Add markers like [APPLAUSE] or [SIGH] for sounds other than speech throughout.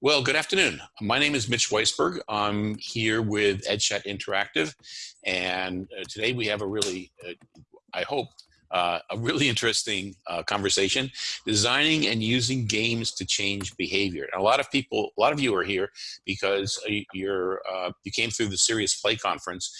Well, good afternoon. My name is Mitch Weisberg. I'm here with EdChat Interactive, and uh, today we have a really, uh, I hope, uh, a really [LAUGHS] interesting uh, conversation, designing and using games to change behavior. And a lot of people, a lot of you are here because uh, you're, uh, you came through the Serious Play conference.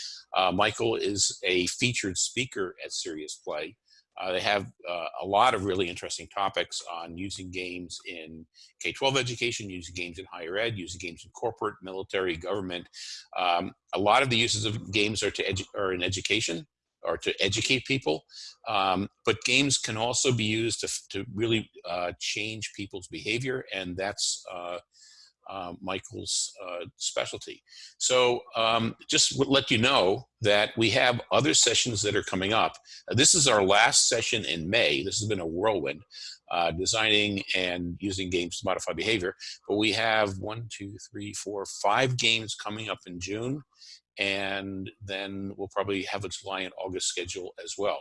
Michael is a featured speaker at Serious Play. Uh, they have uh, a lot of really interesting topics on using games in K-12 education, using games in higher ed, using games in corporate, military, government. Um, a lot of the uses of games are to are in education or to educate people, um, but games can also be used to, to really uh, change people's behavior, and that's uh, Michael's uh, specialty. So um, just let you know that we have other sessions that are coming up. Uh, this is our last session in May. This has been a whirlwind, uh, designing and using games to modify behavior. But we have one, two, three, four, five games coming up in June and then we'll probably have a July and August schedule as well.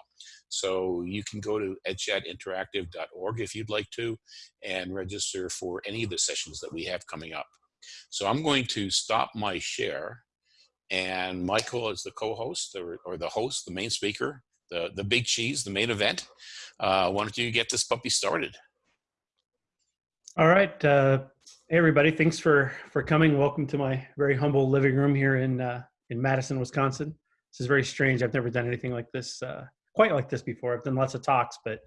So you can go to edchatinteractive.org if you'd like to and register for any of the sessions that we have coming up. So I'm going to stop my share and Michael is the co-host or, or, the host, the main speaker, the, the big cheese, the main event. Uh, why don't you get this puppy started? All right. Uh, hey, everybody. Thanks for, for coming. Welcome to my very humble living room here in uh, in Madison, Wisconsin. This is very strange. I've never done anything like this, uh, quite like this before. I've done lots of talks, but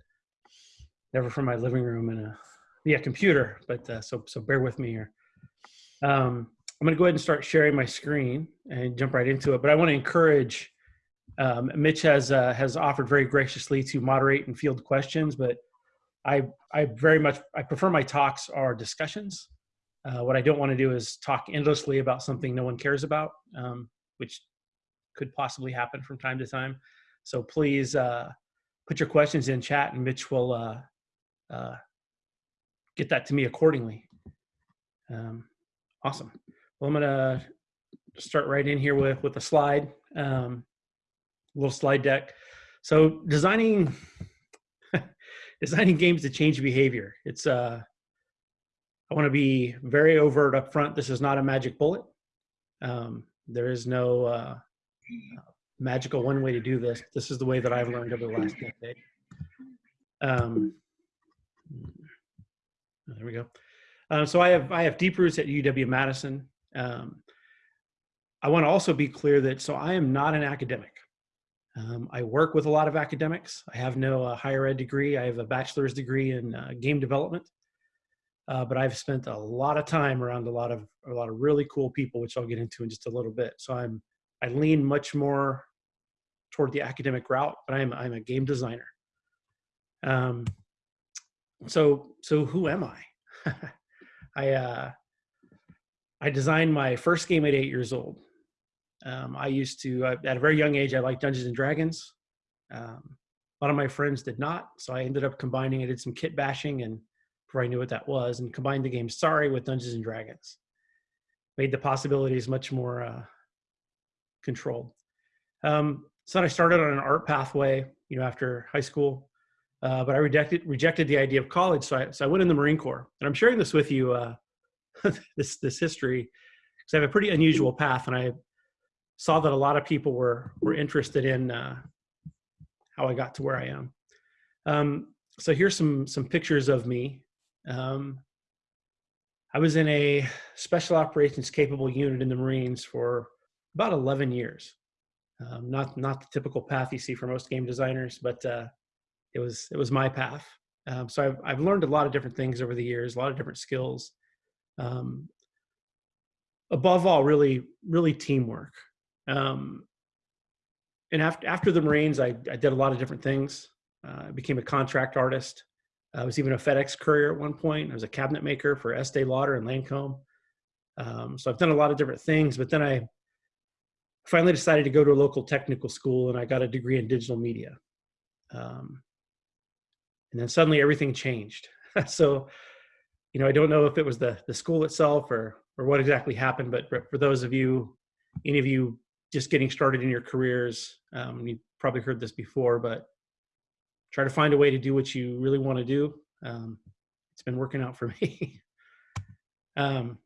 never from my living room and a yeah computer. But uh, so so bear with me here. Um, I'm going to go ahead and start sharing my screen and jump right into it. But I want to encourage. Um, Mitch has uh, has offered very graciously to moderate and field questions, but I I very much I prefer my talks are discussions. Uh, what I don't want to do is talk endlessly about something no one cares about. Um, which could possibly happen from time to time. So please uh, put your questions in chat and Mitch will uh, uh, get that to me accordingly. Um, awesome. Well, I'm gonna start right in here with, with a slide, um, little slide deck. So designing, [LAUGHS] designing games to change behavior. It's, uh, I wanna be very overt up front. This is not a magic bullet. Um, there is no uh, magical one way to do this. This is the way that I've learned over the last decade. Um, there we go. Uh, so I have I have deep roots at UW Madison. Um, I want to also be clear that so I am not an academic. Um, I work with a lot of academics. I have no uh, higher ed degree. I have a bachelor's degree in uh, game development uh, but I've spent a lot of time around a lot of a lot of really cool people, which I'll get into in just a little bit. So I'm I lean much more toward the academic route, but I'm I'm a game designer. Um, so so who am I? [LAUGHS] I uh, I designed my first game at eight years old. Um, I used to uh, at a very young age I liked Dungeons and Dragons. Um, a lot of my friends did not, so I ended up combining. I did some kit bashing and before I knew what that was, and combined the game Sorry with Dungeons and Dragons. Made the possibilities much more uh, controlled. Um, so I started on an art pathway, you know, after high school, uh, but I rejected rejected the idea of college. So I, so I went in the Marine Corps, and I'm sharing this with you, uh, [LAUGHS] this this history, because I have a pretty unusual path, and I saw that a lot of people were were interested in uh, how I got to where I am. Um, so here's some some pictures of me um, I was in a special operations capable unit in the Marines for about 11 years. Um, not not the typical path you see for most game designers, but uh, it was it was my path. Um, so I've I've learned a lot of different things over the years, a lot of different skills. Um, above all, really really teamwork. Um, and after after the Marines, I, I did a lot of different things. Uh, I became a contract artist. I was even a FedEx courier at one point. I was a cabinet maker for Estee Lauder and Lancome. Um, so I've done a lot of different things, but then I finally decided to go to a local technical school and I got a degree in digital media. Um, and then suddenly everything changed. [LAUGHS] so, you know, I don't know if it was the, the school itself or, or what exactly happened, but for those of you, any of you just getting started in your careers, um, you probably heard this before, but try to find a way to do what you really want to do. Um, it's been working out for [LAUGHS] me. Um,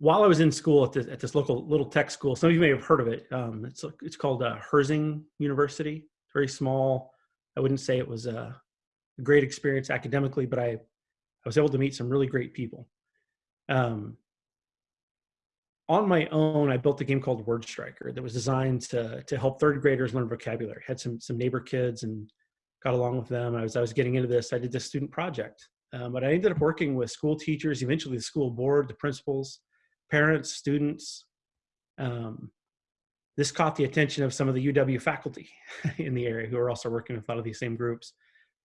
while I was in school at this, at this local little tech school, some of you may have heard of it. Um, it's it's called uh, Herzing University. It's very small. I wouldn't say it was a great experience academically, but I I was able to meet some really great people. Um, on my own, I built a game called Word Striker that was designed to to help third graders learn vocabulary. had some some neighbor kids and got along with them. I was I was getting into this. I did this student project, um, but I ended up working with school teachers, eventually the school board, the principals, parents, students. Um, this caught the attention of some of the UW faculty [LAUGHS] in the area who are also working with a lot of these same groups,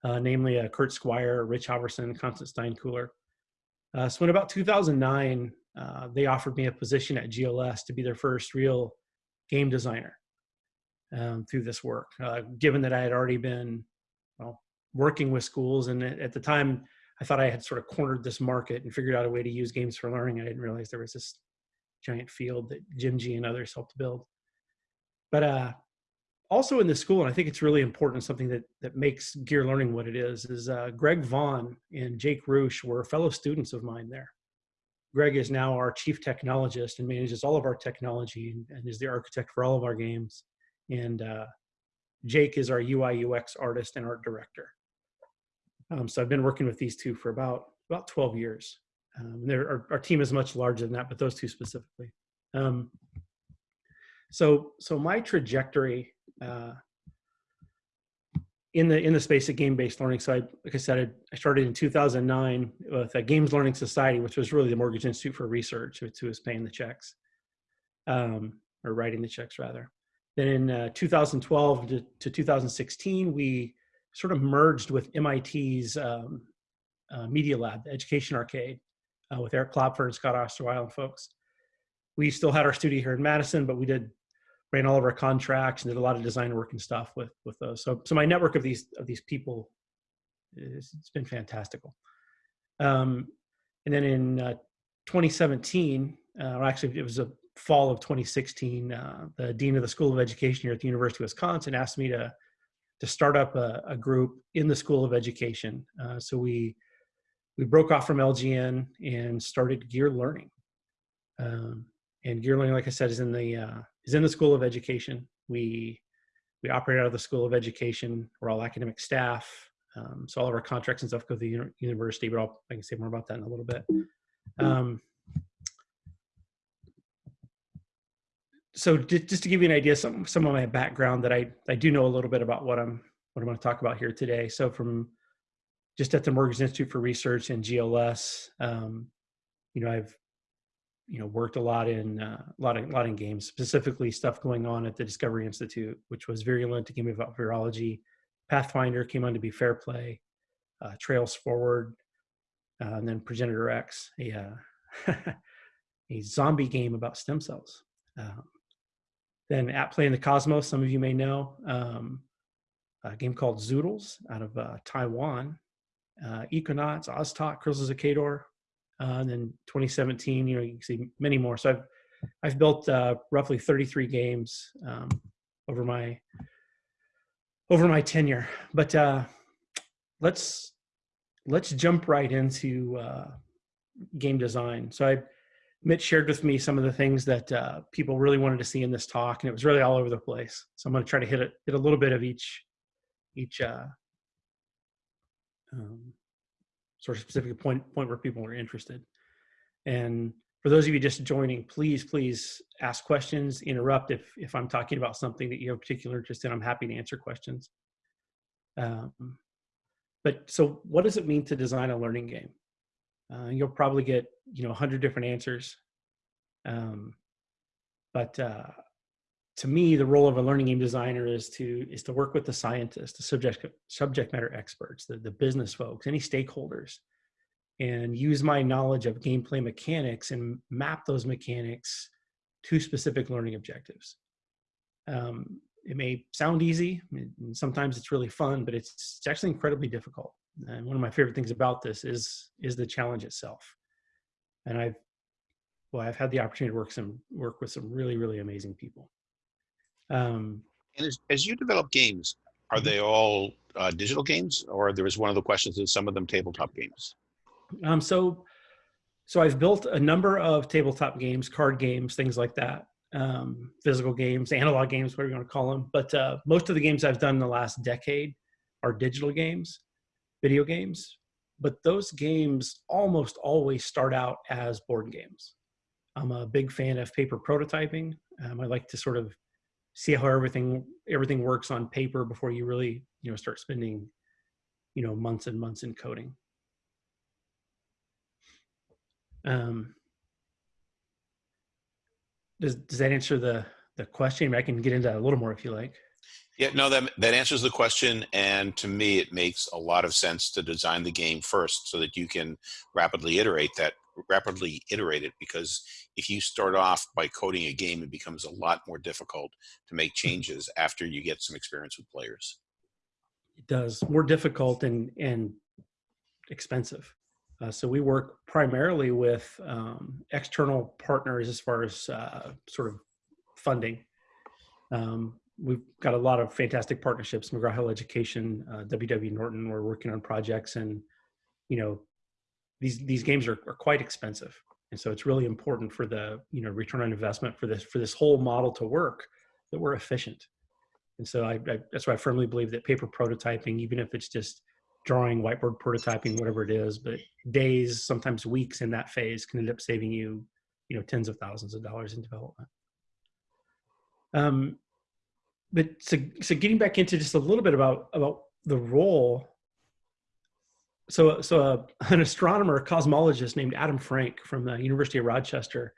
uh, namely uh, Kurt Squire, Rich Halverson, Constance Steinkuhler. Uh, so in about 2009, uh, they offered me a position at GLS to be their first real game designer um, through this work. Uh, given that I had already been well, working with schools, and at the time I thought I had sort of cornered this market and figured out a way to use games for learning. I didn't realize there was this giant field that Jim Gee and others helped build. But uh, also in the school, and I think it's really important, something that that makes gear learning what it is, is uh, Greg Vaughn and Jake Roosh were fellow students of mine there. Greg is now our chief technologist and manages all of our technology and, is the architect for all of our games. And uh, Jake is our UI UX artist and art director. Um, so I've been working with these two for about about 12 years. Um, our, our, team is much larger than that, but those two specifically. Um, so so my trajectory uh, in the in the space of game-based learning. So I, like I said, I started in 2009 with a Games Learning Society, which was really the Morgridge Institute for Research, who was paying the checks, um, or writing the checks rather. Then in uh, 2012 to, to, 2016, we sort of merged with MIT's um, uh, Media Lab, the Education Arcade, uh, with Eric Klopfer and Scott Osterweil and folks. We still had our studio here in Madison, but we did ran all of our contracts and did a lot of design work and stuff with with those. So so my network of these of these people is, it's been fantastical. Um, and then in uh, 2017, uh, actually it was a fall of 2016, uh, the dean of the School of Education here at the University of Wisconsin asked me to to start up a, a group in the School of Education. Uh, so we we broke off from LGN and started Gear Learning. Um, and Gear Learning, like I said, is in the uh, is in the School of Education. We we operate out of the School of Education. We're all academic staff. Um, so all of our contracts and stuff go to the university, but I'll, I can say more about that in a little bit. Um, so just to give you an idea, some some of my background that I I do know a little bit about what I'm what I'm going to talk about here today. So from just at the Morgridge Institute for Research and GLS, um, you know, I've you know worked a lot in uh, a lot of a lot in games specifically stuff going on at the discovery institute which was virulent to game about virology. Pathfinder came on to be fair play uh, trails forward uh, and then progenitor x a uh, [LAUGHS] a zombie game about stem cells. Um, then at play in the cosmos some of you may know um, a game called zoodles out of uh, taiwan. Uh, econauts oztok curses of Kaydor, uh, and then 2017, you know, you can see many more. So I've I've built uh, roughly 33 games um, over my over my tenure. But uh, let's let's jump right into uh, game design. So I Mitch shared with me some of the things that uh, people really wanted to see in this talk, and it was really all over the place. So I'm going to try to hit it, hit a little bit of each each uh, um, sort of specific point point where people are interested. And for those of you just joining, please, please ask questions, interrupt if, if I'm talking about something that you have particular interest in, I'm happy to answer questions. Um, but so what does it mean to design a learning game? Uh, you'll probably get, you know, a hundred different answers. Um, but uh, to me, the role of a learning game designer is to is to work with the scientists, the subject subject matter experts, the, the business folks, any stakeholders, and use my knowledge of gameplay mechanics and map those mechanics to specific learning objectives. Um, it may sound easy, and sometimes it's really fun, but it's, it's actually incredibly difficult. And one of my favorite things about this is is the challenge itself. And I've well, I've had the opportunity to work some work with some really really amazing people. Um, and as, as you develop games, are mm-hmm. they all uh, digital games, or there was one of the questions is some of them tabletop games? Um, so so I've built a number of tabletop games, card games, things like that, um, physical games, analog games, whatever you want to call them. But uh, most of the games I've done in the last decade are digital games, video games. But those games almost always start out as board games. I'm a big fan of paper prototyping. Um, I like to sort of see how everything everything works on paper before you really you know start spending you know months and months in coding. Um, does does that answer the the question? I can get into a little more if you like. Yeah, no, that that answers the question, and to me, it makes a lot of sense to design the game first, so that you can rapidly iterate that rapidly iterate it. Because if you start off by coding a game, it becomes a lot more difficult to make [LAUGHS] changes after you get some experience with players. It does more difficult and and expensive. Uh, so we work primarily with um, external partners as far as uh, sort of funding. Um, we've got a lot of fantastic partnerships, McGraw-Hill Education, uh, WW Norton, we're working on projects and, you know, these, these games are, are quite expensive. And so it's really important for the, you know, return on investment for this, for this whole model to work that we're efficient. And so I, I that's why I firmly believe that paper prototyping, even if it's just drawing, whiteboard prototyping, whatever it is, but days, sometimes weeks in that phase can end up saving you, you know, tens of thousands of dollars in development. Um, but so, so getting back into just a little bit about, about the role. So, so uh, [LAUGHS] an astronomer, cosmologist named Adam Frank from the University of Rochester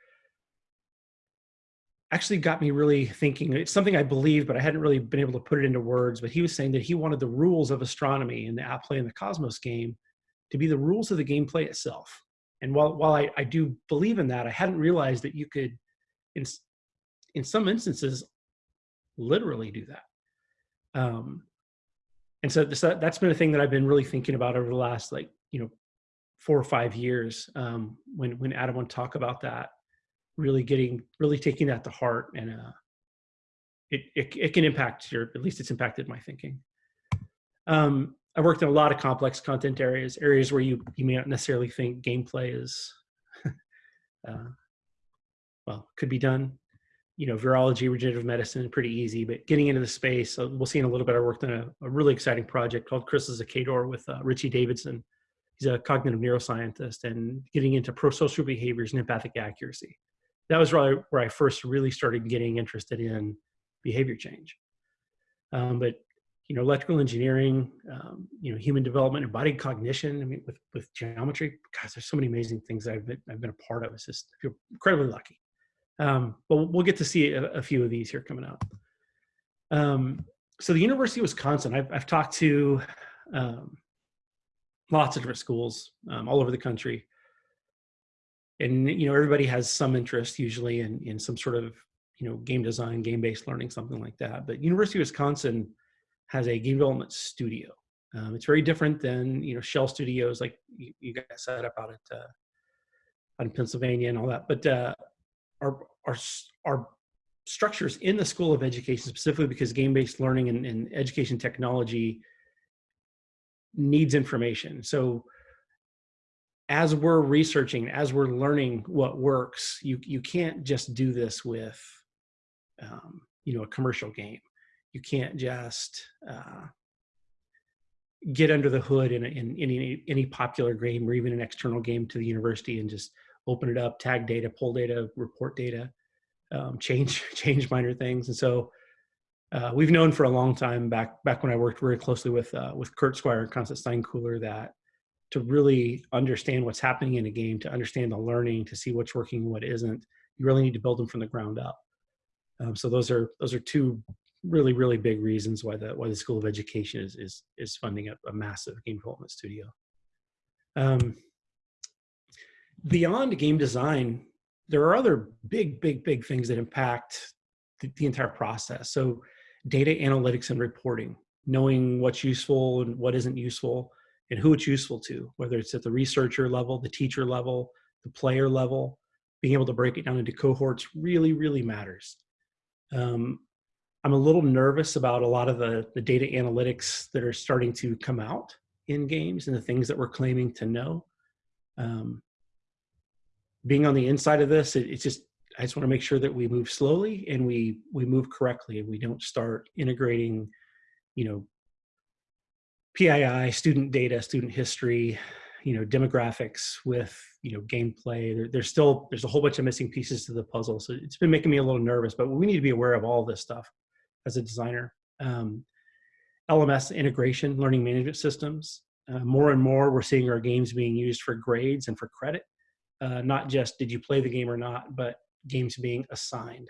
actually got me really thinking. It's something I believe, but I hadn't really been able to put it into words. But he was saying that he wanted the rules of astronomy and the app play in the Cosmos game to be the rules of the gameplay itself. And while while I, I do believe in that, I hadn't realized that you could, in in some instances, literally do that. Um, and so this, that's been a thing that I've been really thinking about over the last like you know four or five years. Um, when when Adam would talk about that, really getting really taking that to heart and uh, it, it, it can impact your at least it's impacted my thinking um, i've worked in a lot of complex content areas areas where you you may not necessarily think gameplay is [LAUGHS] uh, well could be done you know virology regenerative medicine pretty easy but getting into the space uh, we'll see in a little bit i worked on a, a really exciting project called crystals of Kaydor with uh, richie davidson he's a cognitive neuroscientist and getting into pro-social behaviors and empathic accuracy that was really where I first really started getting interested in behavior change. Um, but you know, electrical engineering, um, you know, human development, embodied cognition. I mean, with with geometry, guys, there's so many amazing things I've been, I've been a part of. It's just I feel incredibly lucky. Um, but we'll get to see a, a, few of these here coming up. Um, so the University of Wisconsin, I've, I've talked to um, lots of different schools um, all over the country. And you know everybody has some interest usually in in some sort of you know game design game based learning something like that. But university of wisconsin has a game development studio. Um, it's very different than you know shell studios like you, you guys set up out at uh, out in pennsylvania and all that. But uh, our our our structures in the school of education specifically because game based learning and, and education technology needs information so as we're researching, as we're learning what works, you you can't just do this with, um, you know, a commercial game. You can't just uh, get under the hood in, in, in any any popular game or even an external game to the university and just open it up, tag data, pull data, report data, um, [LAUGHS] change change minor things. And so uh, we've known for a long time back back when I worked very closely with uh, with Kurt Squire and Constance Steinkuhler that to really understand what's happening in a game, to understand the learning, to see what's working and what isn't, you really need to build them from the ground up. Um, so those are those are two really really big reasons why the why the School of Education is is is funding a, a massive game development studio. Um, beyond game design, there are other big big big things that impact the, the entire process. So data analytics and reporting, knowing what's useful and what isn't useful, and who it's useful to, whether it's at the researcher level, the teacher level, the player level, being able to break it down into cohorts really, really matters. Um, I'm a little nervous about a lot of the, the data analytics that are starting to come out in games and the things that we're claiming to know. Um, being on the inside of this, it, it's just I just want to make sure that we move slowly and we we move correctly and we don't start integrating, you know, PII, student data, student history, you know, demographics with you know gameplay. There, there's still there's a whole bunch of missing pieces to the puzzle, so it's been making me a little nervous. But we need to be aware of all this stuff as a designer. Um, LMS integration, learning management systems. Uh, more and more, we're seeing our games being used for grades and for credit. Uh, not just did you play the game or not, but games being assigned,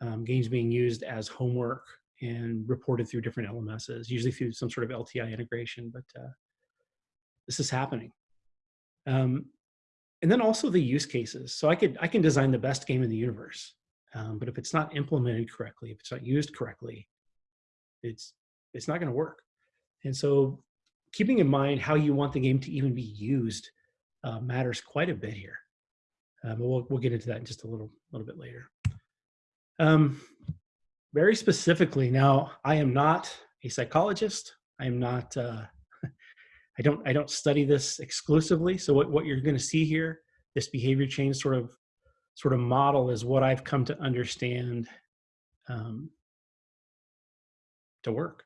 um, games being used as homework and reported through different LMSs, usually through some sort of LTI integration. But uh, this is happening. Um, and then also the use cases. So I could I can design the best game in the universe, um, but if it's not implemented correctly, if it's not used correctly, it's it's not going to work. And so keeping in mind how you want the game to even be used uh, matters quite a bit here. Uh, but we'll, we'll get into that in just a little, little bit later. Um, very specifically, now I am not a psychologist. I am not, uh, [LAUGHS] I don't, I don't study this exclusively. So what, what you're going to see here, this behavior change sort of, sort of model is what I've come to understand um, to work.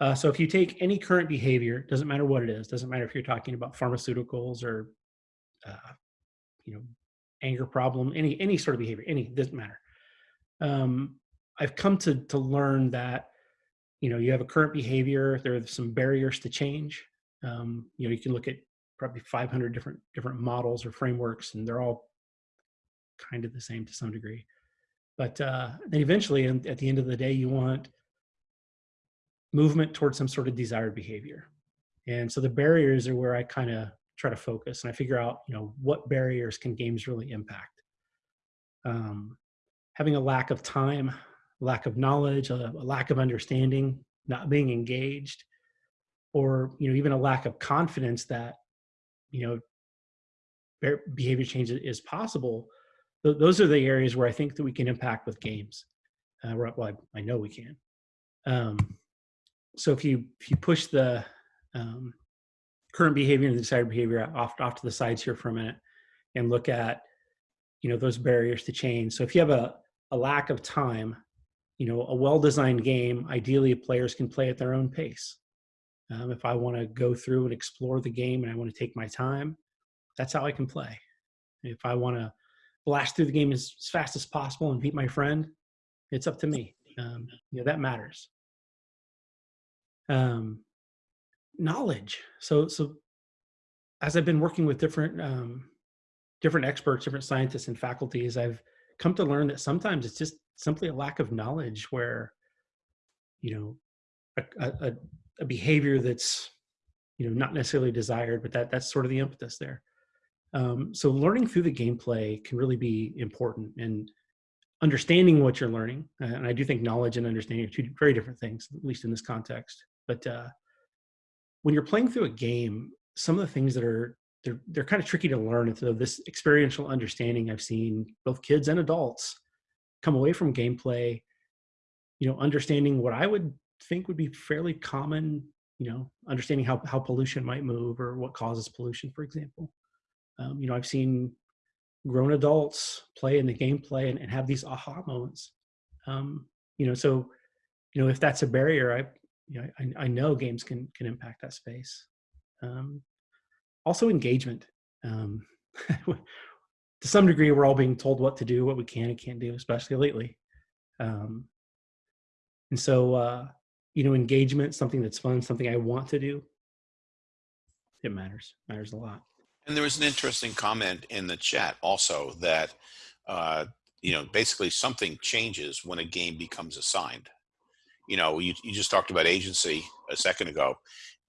Uh, so if you take any current behavior, doesn't matter what it is, doesn't matter if you're talking about pharmaceuticals or, uh, you know, anger problem, any any sort of behavior, any doesn't matter. Um, I've come to to learn that, you know, you have a current behavior. There are some barriers to change. Um, you know, you can look at probably 500 different different models or frameworks, and they're all kind of the same to some degree. But uh, then eventually, and at the end of the day, you want movement towards some sort of desired behavior. And so the barriers are where I kind of try to focus and I figure out, you know, what barriers can games really impact. Um, having a lack of time, lack of knowledge, a, a lack of understanding, not being engaged, or you know, even a lack of confidence that, you know, behavior change is possible. Those are the areas where I think that we can impact with games. Uh, well, I, I know we can. Um, so if you if you push the um, current behavior and the desired behavior off off to the sides here for a minute and look at you know those barriers to change. So if you have a, a lack of time you know a well-designed game ideally players can play at their own pace. Um, if i want to go through and explore the game and i want to take my time that's how i can play. If i want to blast through the game as, as, fast as possible and beat my friend it's up to me. Um, you know that matters um, knowledge. So, so as I've been working with different um, different experts, different scientists and faculties, I've come to learn that sometimes it's just simply a lack of knowledge where, you know, a, a, a behavior that's, you know, not necessarily desired, but that that's sort of the impetus there. Um, so learning through the gameplay can really be important and understanding what you're learning. And I do think knowledge and understanding are two very different things, at least in this context. But uh, when you're playing through a game, some of the things that are they're they're kind of tricky to learn. And so this experiential understanding, I've seen both kids and adults come away from gameplay, you know, understanding what I would think would be fairly common, you know, understanding how how pollution might move or what causes pollution, for example. Um, you know, I've seen grown adults play in the gameplay and, and have these aha moments. Um, you know, so you know, if that's a barrier, I you know, I, I know games can can impact that space. Um, also engagement. Um, [LAUGHS] to some degree, we're all being told what to do, what we can and can't do, especially lately. Um, and so, uh, you know, engagement, something that's fun, something I want to do, it matters, matters a lot. And there was an interesting comment in the chat also that, uh, you know, basically something changes when a game becomes assigned you know, you, you just talked about agency a second ago.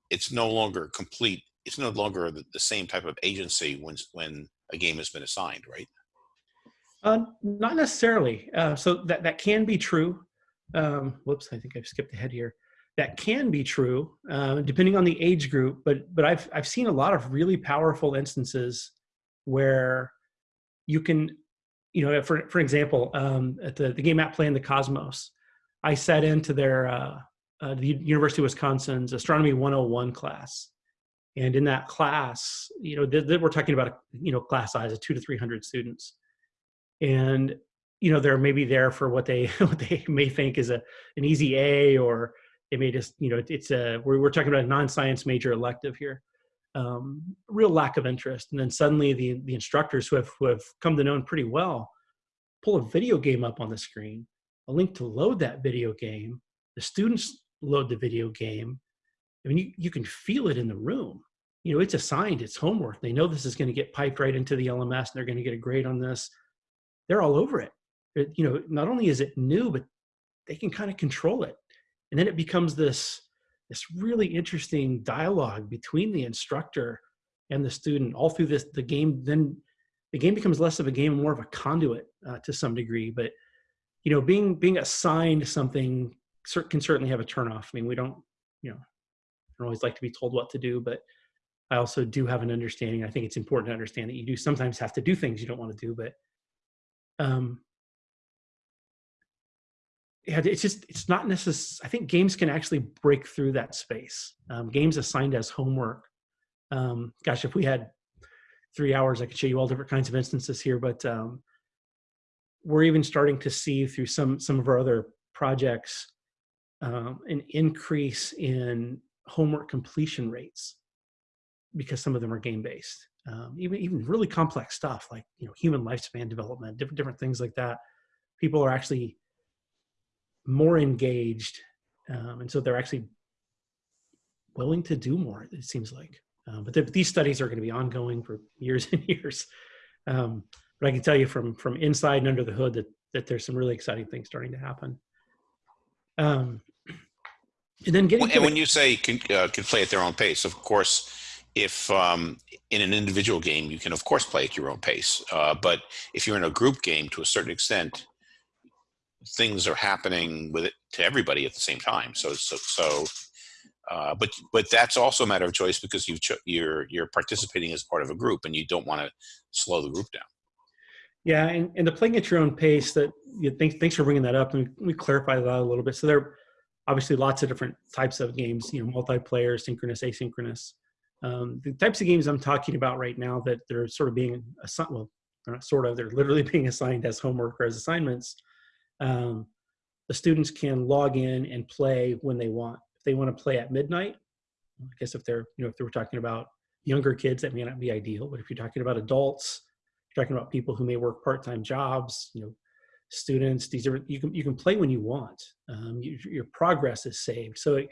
It's no longer complete. It's no longer the, the same type of agency when, when a game has been assigned, right? Uh, not necessarily. Uh, so that, that can be true. Um, whoops, I think I've skipped ahead here. That can be true, uh, depending on the age group. But but I've I've seen a lot of really powerful instances where you can, you know, for for example, um, at the the game at play in the Cosmos, I sat into their uh, uh, the University of Wisconsin's Astronomy 101 class, And in that class, you know, th- th- we're talking about a you know class size of two to three hundred students, and you know they're maybe there for what they [LAUGHS] what they may think is a an easy A, or they may just you know it's a we're we're talking about a non-science major elective here, um, real lack of interest, and then suddenly the the instructors who have who have come to know him pretty well pull a video game up on the screen, a link to load that video game. The students load the video game. I mean, you, you can feel it in the room. You know, it's assigned, it's homework. They know this is going to get piped right into the LMS and they're going to get a grade on this. They're all over it. it. You know, not only is it new, but they can kind of control it. And then it becomes this, this really interesting dialogue between the instructor and the student all through this, the game then the game becomes less of a game more of a conduit uh, to some degree. But you know, being being assigned something can certainly have a turnoff. I mean, we don't, you know, I don't always like to be told what to do, but I also do have an understanding. I think it's important to understand that you do sometimes have to do things you don't want to do, but um, yeah, it's just it's not necessary. I think games can actually break through that space. Um, games assigned as homework. Um, gosh, if we had three hours, I could show you all different kinds of instances here, but um, we're even starting to see through some some of our other projects um, an increase in homework completion rates because some of them are game based. Um, even even really complex stuff like you know human lifespan development, different different things like that. People are actually more engaged, um, and so they're actually willing to do more. It seems like. Uh, but the, these studies are going to be ongoing for years [LAUGHS] and years. But I can tell you from from inside and under the hood that that there's some really exciting things starting to happen. Um, and then getting and when you say can, uh, can play at their own pace, of course, if um, in an individual game you can of course play at your own pace, uh, but if you're in a group game to a certain extent, things are happening with it to everybody at the same time. So so so uh, but but that's also a matter of choice because you you're you're participating as part of a group and you don't want to slow the group down. Yeah, and, and the playing at your own pace. That you thanks thanks for bringing that up. And we, we clarify that a little bit. So there are obviously lots of different types of games. You know, multiplayer, synchronous, asynchronous. Um, the types of games I'm talking about right now that they're sort of being assigned. Well, they're not sort of. They're literally [LAUGHS] being assigned as homework or as assignments. Um, the students can log in and play when they want if they want to play at midnight, I guess if they're, you know, if they were talking about younger kids, that may not be ideal. But if you're talking about adults, talking about people who may work part-time jobs, you know, students, these are, you can, you can play when you want. Um, you, your progress is saved. So, it,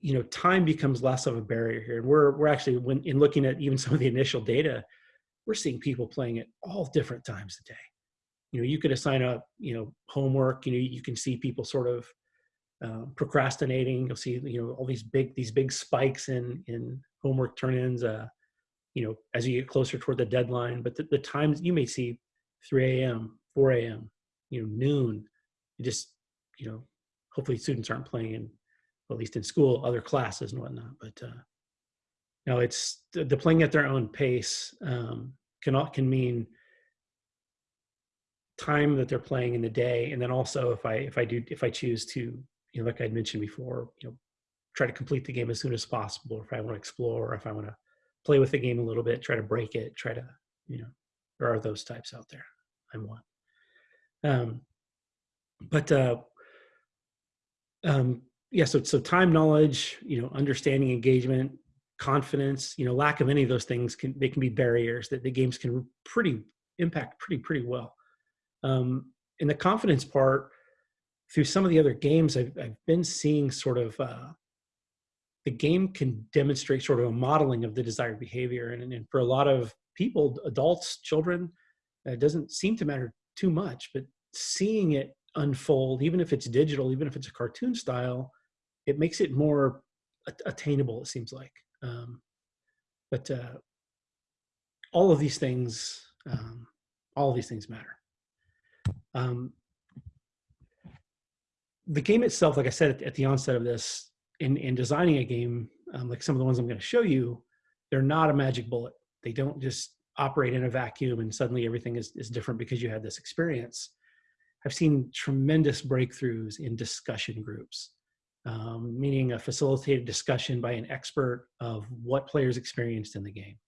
you know, time becomes less of a barrier here. And we're, we're actually, when in looking at even some of the initial data, we're seeing people playing at all different times a day. You know, you could assign up, you know, homework, you know, you can see people sort of uh, procrastinating. You'll see, you know, all these big these big spikes in in homework turn-ins. Uh, you know, as you get closer toward the deadline. But the, the times you may see 3 a.m., 4 a.m., you know, noon. You just, you know, hopefully students aren't playing in, at least in school, other classes and whatnot. But uh, no, it's the, the playing at their own pace um, can can mean time that they're playing in the day and then also if i if i do if i choose to you know, like I mentioned before, you know, try to complete the game as soon as possible. Or if I want to explore, or if I want to play with the game a little bit, try to break it, try to, you know, there are those types out there. I'm one. Um, but uh, um, yeah, so so time, knowledge, you know, understanding, engagement, confidence, you know, lack of any of those things can they can be barriers that the games can pretty impact pretty pretty well. Um, in the confidence part, through some of the other games, I've, I've been seeing sort of uh, the game can demonstrate sort of a modeling of the desired behavior. And, and for a lot of people, adults, children, it doesn't seem to matter too much, but seeing it unfold, even if it's digital, even if it's a cartoon style, it makes it more attainable, it seems like. Um, but uh, all of these things, um, all of these things matter. Um, the game itself, like I said at, at the onset of this, in, in designing a game, um, like some of the ones I'm going to show you, they're not a magic bullet. They don't just operate in a vacuum and suddenly everything is, is different because you had this experience. I've seen tremendous breakthroughs in discussion groups. um, meaning a facilitated discussion by an expert of what players experienced in the game.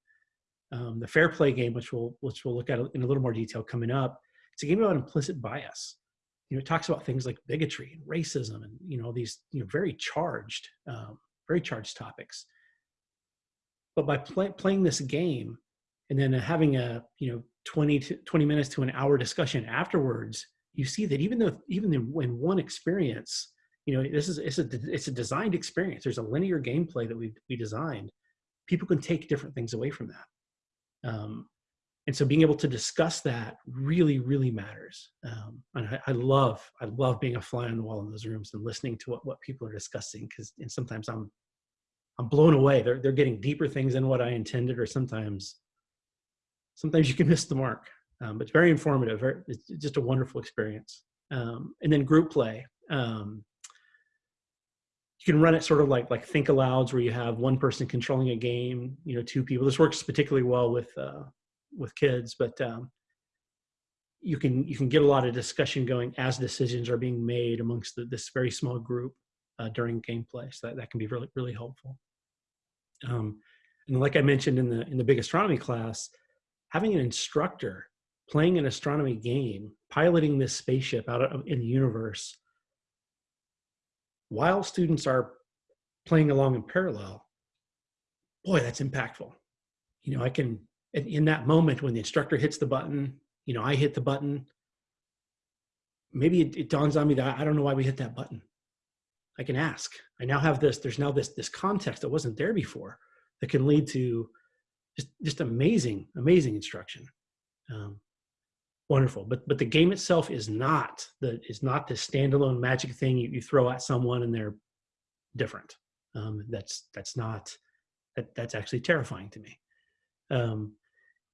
Um, the fair play game, which we'll which we'll look at in a little more detail coming up, it's a game about implicit bias. You know, it talks about things like bigotry and racism, and you know these you know very charged, um, very charged topics. But by play, playing this game, and then having a you know 20 to 20 minutes to an hour discussion afterwards, you see that even though even in, one experience, you know this is it's a it's a designed experience. There's a linear gameplay that we we designed. People can take different things away from that. Um, and so being able to discuss that really, really matters. Um, and I, I, love, I love being a fly on the wall in those rooms and listening to what, what people are discussing. Cause, and sometimes I'm, I'm blown away. They're, they're getting deeper things than what I intended, or sometimes, sometimes you can miss the mark. Um, but it's very informative. Very, it's just a wonderful experience. Um, and then group play. Um, you can run it sort of like like think alouds where you have one person controlling a game you know two people this works particularly well with uh, with kids but um, you can you can get a lot of discussion going as decisions are being made amongst the, this very small group uh, during gameplay so that, that can be really really helpful um, and like i mentioned in the in the big astronomy class having an instructor playing an astronomy game piloting this spaceship out of, in the universe while students are playing along in parallel, boy, that's impactful. You know, I can, in that moment when the instructor hits the button, you know, I hit the button, maybe it, it dawns on me that I don't know why we hit that button. I can ask. I now have this, there's now this, this context that wasn't there before that can lead to just, just amazing, amazing instruction. Um, wonderful but but the game itself is not the is not the standalone magic thing you, you throw at someone and they're different um, that's that's not that that's actually terrifying to me um,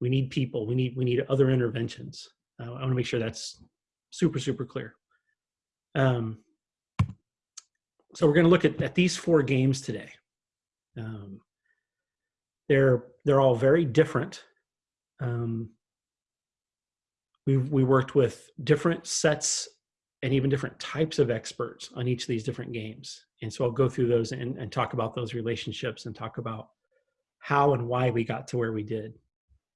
we need people we need we need other interventions. Uh, i want to make sure that's super super clear. Um, so we're going to look at, at these four games today. Um, they're they're all very different. Um, we we worked with different sets and even different types of experts on each of these different games. And so I'll go through those and, and talk about those relationships and talk about how and why we got to where we did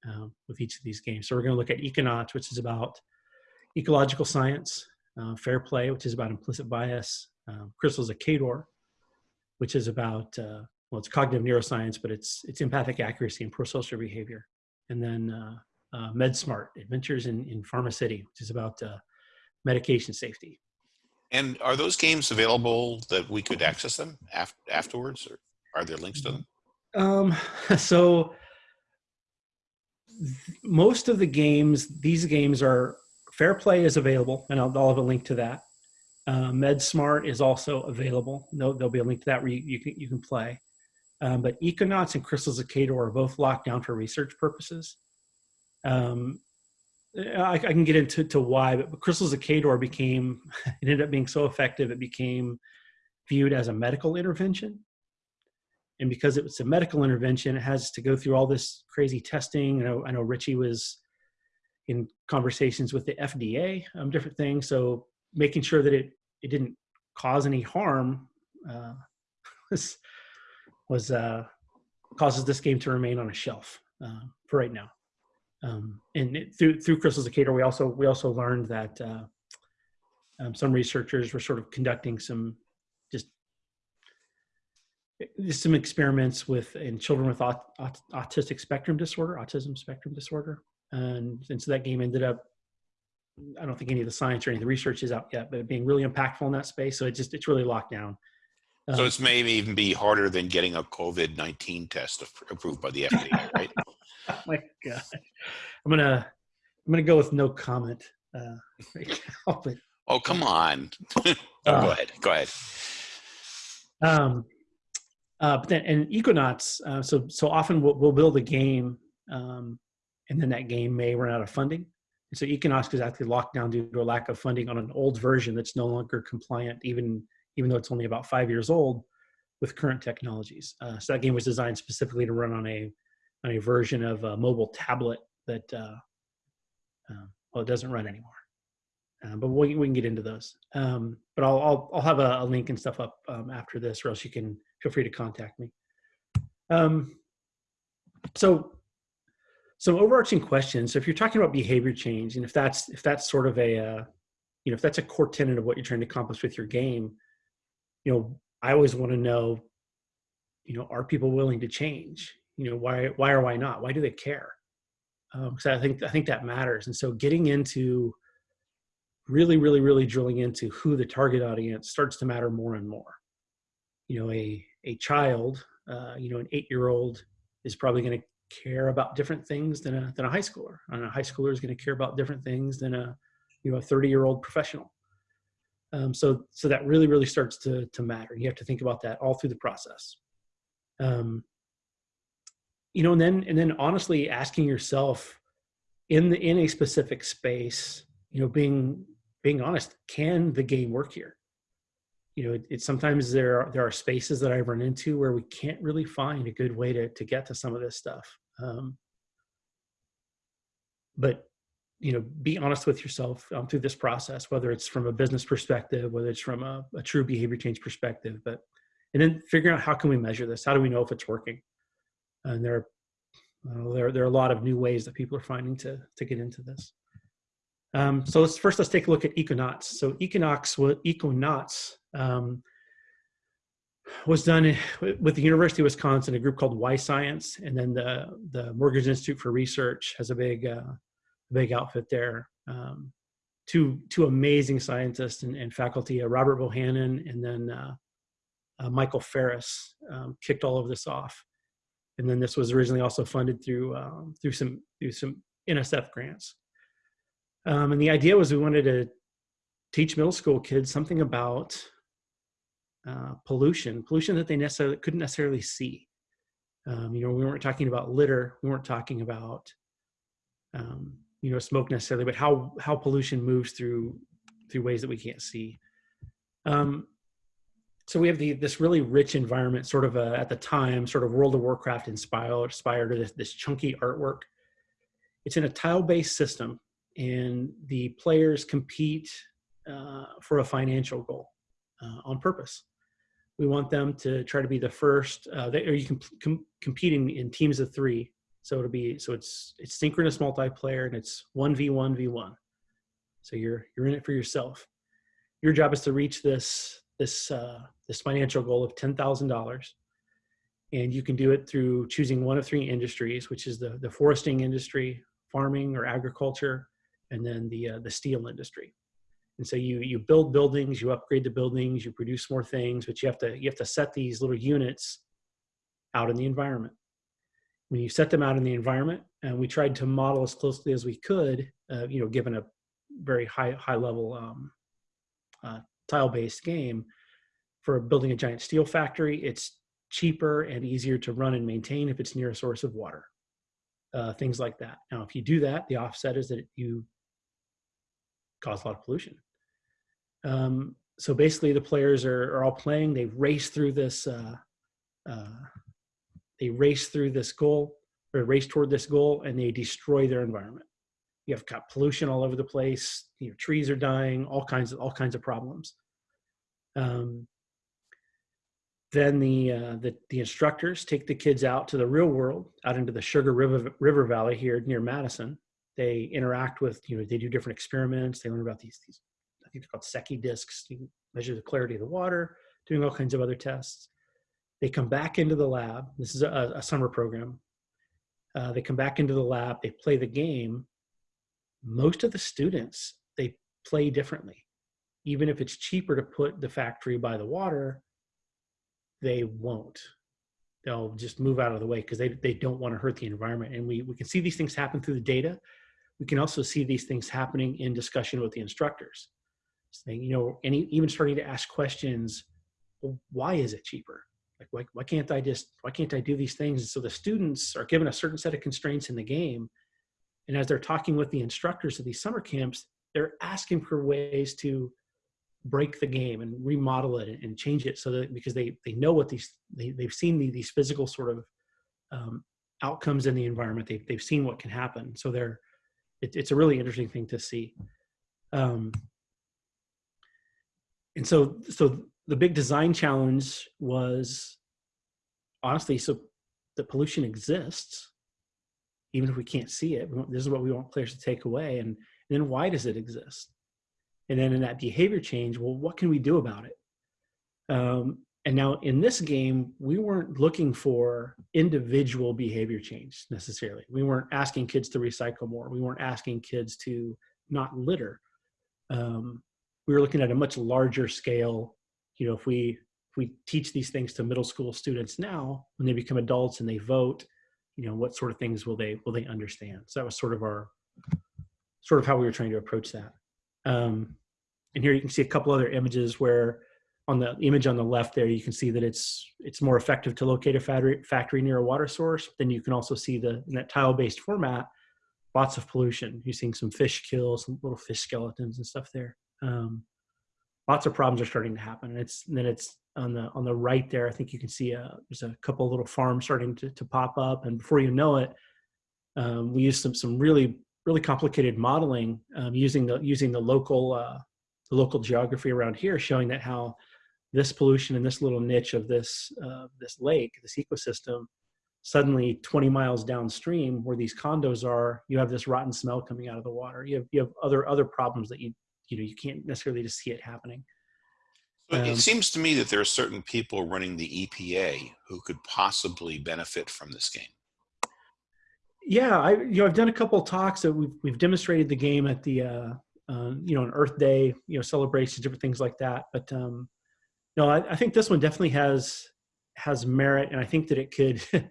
um, with each of these games. So we're going to look at Econauts, which is about ecological science, uh, Fair Play, which is about implicit bias, um, Crystals of Kaydor, which is about uh, well, it's cognitive neuroscience, but it's it's empathic accuracy and prosocial behavior, and then uh, uh, MedSmart, Adventures in, in Pharma City, which is about uh, medication safety. And are those games available that we could access them af afterwards, or are there links to them? Um, [LAUGHS] so most of the games, these games are Fair Play is available, and I'll, I'll have a link to that. Uh, MedSmart is also available. there'll, there'll, be a link to that where you, you can you can play. Um, but Econauts and Crystals of Kaydor are both locked down for research purposes. Um, I, I, can get into to why, but Crystals of Kaydor became, [LAUGHS] it ended up being so effective, it became viewed as a medical intervention. And because it was a medical intervention, it has to go through all this crazy testing. I know, I know Richie was in conversations with the FDA on different things. So making sure that it, it didn't cause any harm uh, [LAUGHS] was, was uh, causes this game to remain on a shelf uh, for right now. Um, and it, through through Crystals Kaydor, we also we also learned that uh, um, some researchers were sort of conducting some some experiments with in children with aut, aut, autistic spectrum disorder, autism spectrum disorder, and and so that game ended up. I don't think any of the science or any of the research is out yet, but being really impactful in that space. So it just it's really locked down. Um, so it's maybe even be harder than getting a COVID nineteen test approved by the FDA, right? oh [LAUGHS] my god i'm gonna i'm gonna go with no comment uh right now, but, oh come on [LAUGHS] oh, uh, go ahead go ahead um uh but then and econauts uh, so so often we'll, we'll build a game um and then that game may run out of funding. And so econauts is actually locked down due to a lack of funding on an old version that's no longer compliant even even though it's only about five years old with current technologies. Uh, so that game was designed specifically to run on a on a version of a mobile tablet that uh, uh, well it doesn't run anymore uh, but we, we can get into those. Um, but I'll, I'll, I'll have a, a, link and stuff up um, after this, or else you can feel free to contact me. Um, so some overarching questions. So if you're talking about behavior change, and if that's if that's sort of a uh, you know if that's a core tenet of what you're trying to accomplish with your game, you know I always want to know, you know, are people willing to change? You know, why why or why not? Why do they care? Because um, I think I think that matters. And so getting into really, really, really drilling into who the target audience starts to matter more and more. You know, a a child, uh, you know, an eight year old is probably going to care about different things than a than a high schooler. And a high schooler is going to care about different things than a you know a 30 year old professional. Um, so so that really really starts to to matter. You have to think about that all through the process. Um, you know, and then and then honestly asking yourself in the in a specific space, you know, being being honest, can the game work here? you know, it, it, sometimes there are, there are spaces that I run into where we can't really find a good way to to get to some of this stuff. Um, but you know, be honest with yourself um, through this process, whether it's from a business perspective, whether it's from a, a true behavior change perspective, but and then figuring out how can we measure this? How do we know if it's working? And there, uh, there, there are a lot of new ways that people are finding to to get into this. Um, so let's first let's take a look at Econauts. So Econauts, Econauts um, was done with the University of Wisconsin, a group called Y-Science, and then the the Morgridge Institute for Research has a big uh, big outfit there. Um, two two amazing scientists and, and faculty, uh, Robert Bohannon and then uh, uh Michael Ferris, um, kicked all of this off. And then this was originally also funded through um, through some through some NSF grants. Um, and the idea was we wanted to teach middle school kids something about uh, pollution, pollution that they necessarily couldn't necessarily see. Um, you know, we weren't talking about litter, we weren't talking about um, you know smoke necessarily, but how how pollution moves through through ways that we can't see. Um, so we have the this really rich environment, sort of a, at the time, sort of World of Warcraft inspired, inspired this, this chunky artwork. It's in a tile-based system and the players compete uh, for a financial goal uh, on purpose. We want them to try to be the first, uh, they, or you can com- competing in teams of three. So it'll be so it's it's synchronous multiplayer and it's one v one v one. So you're you're in it for yourself. Your job is to reach this this uh, this financial goal of ten thousand dollars, and you can do it through choosing one of three industries, which is the the foresting industry, farming or agriculture, and then the uh, the steel industry. And so you you build buildings, you upgrade the buildings, you produce more things, but you have to you have to set these little units out in the environment. When you set them out in the environment, and we tried to model as closely as we could, uh, you know, given a very high high level um, uh, tile based game, for building a giant steel factory, it's cheaper and easier to run and maintain if it's near a source of water. Uh, things like that. Now, if you do that, the offset is that you cause a lot of pollution. Um, so basically, the players are, are all playing. They race through this. Uh, uh, they race through this goal or race toward this goal, and they destroy their environment. You have got pollution all over the place. You know, trees are dying. All kinds of all kinds of problems. Um, then the, uh, the the instructors take the kids out to the real world, out into the Sugar River River Valley here near Madison, they interact with, you know, they do different experiments. They learn about these, these I think they're called Secchi discs, to measure the clarity of the water, doing all kinds of other tests. They come back into the lab. This is a, a summer program. Uh, they come back into the lab, they play the game. Most of the students, they play differently. Even if it's cheaper to put the factory by the water, they won't. They'll just move out of the way because they, they don't want to hurt the environment. And we, we can see these things happen through the data we can also see these things happening in discussion with the instructors. Saying you know any even starting to ask questions well, why is it cheaper? Like why, why can't i just why can't i do these things? And so the students are given a certain set of constraints in the game. And as they're talking with the instructors of these summer camps they're asking for ways to break the game and remodel it and change it so that because they they know what these they, they've seen the, these physical sort of um, outcomes in the environment. They've, they've seen what can happen. So they're it, it's a really interesting thing to see. Um, and so, so the big design challenge was honestly, so the pollution exists, even if we can't see it. This is what we want players to take away. And, and then why does it exist? And then in that behavior change, well, what can we do about it? Um, and now in this game, we weren't looking for individual behavior change necessarily. We weren't asking kids to recycle more. We weren't asking kids to not litter. Um, we were looking at a much larger scale. You know, if we if we teach these things to middle school students now, when they become adults and they vote, you know, what sort of things will they will they understand? So that was sort of our sort of how we were trying to approach that. Um, and here you can see a couple other images where on the image on the left there, you can see that it's it's more effective to locate a factory, near a water source. Then you can also see the in that tile-based format, lots of pollution. You're seeing some fish kills, some little fish skeletons and stuff there. Um, lots of problems are starting to happen. And it's then it's on the on the right there. I think you can see a, there's a couple little farms starting to, to pop up, and before you know it, um, we use some some really really complicated modeling um, using the using the local uh, the local geography around here, showing that how this pollution in this little niche of this uh, this lake, this ecosystem, suddenly 20 miles downstream where these condos are, you have this rotten smell coming out of the water. You have you have other other problems that you you know you can't necessarily just see it happening. Um, it seems to me that there are certain people running the EPA who could possibly benefit from this game. Yeah, I you know I've done a couple of talks that we've we've demonstrated the game at the uh, uh, you know an Earth Day you know celebrations, different things like that. But um, no, I, I think this one definitely has has merit, and I think that it could [LAUGHS]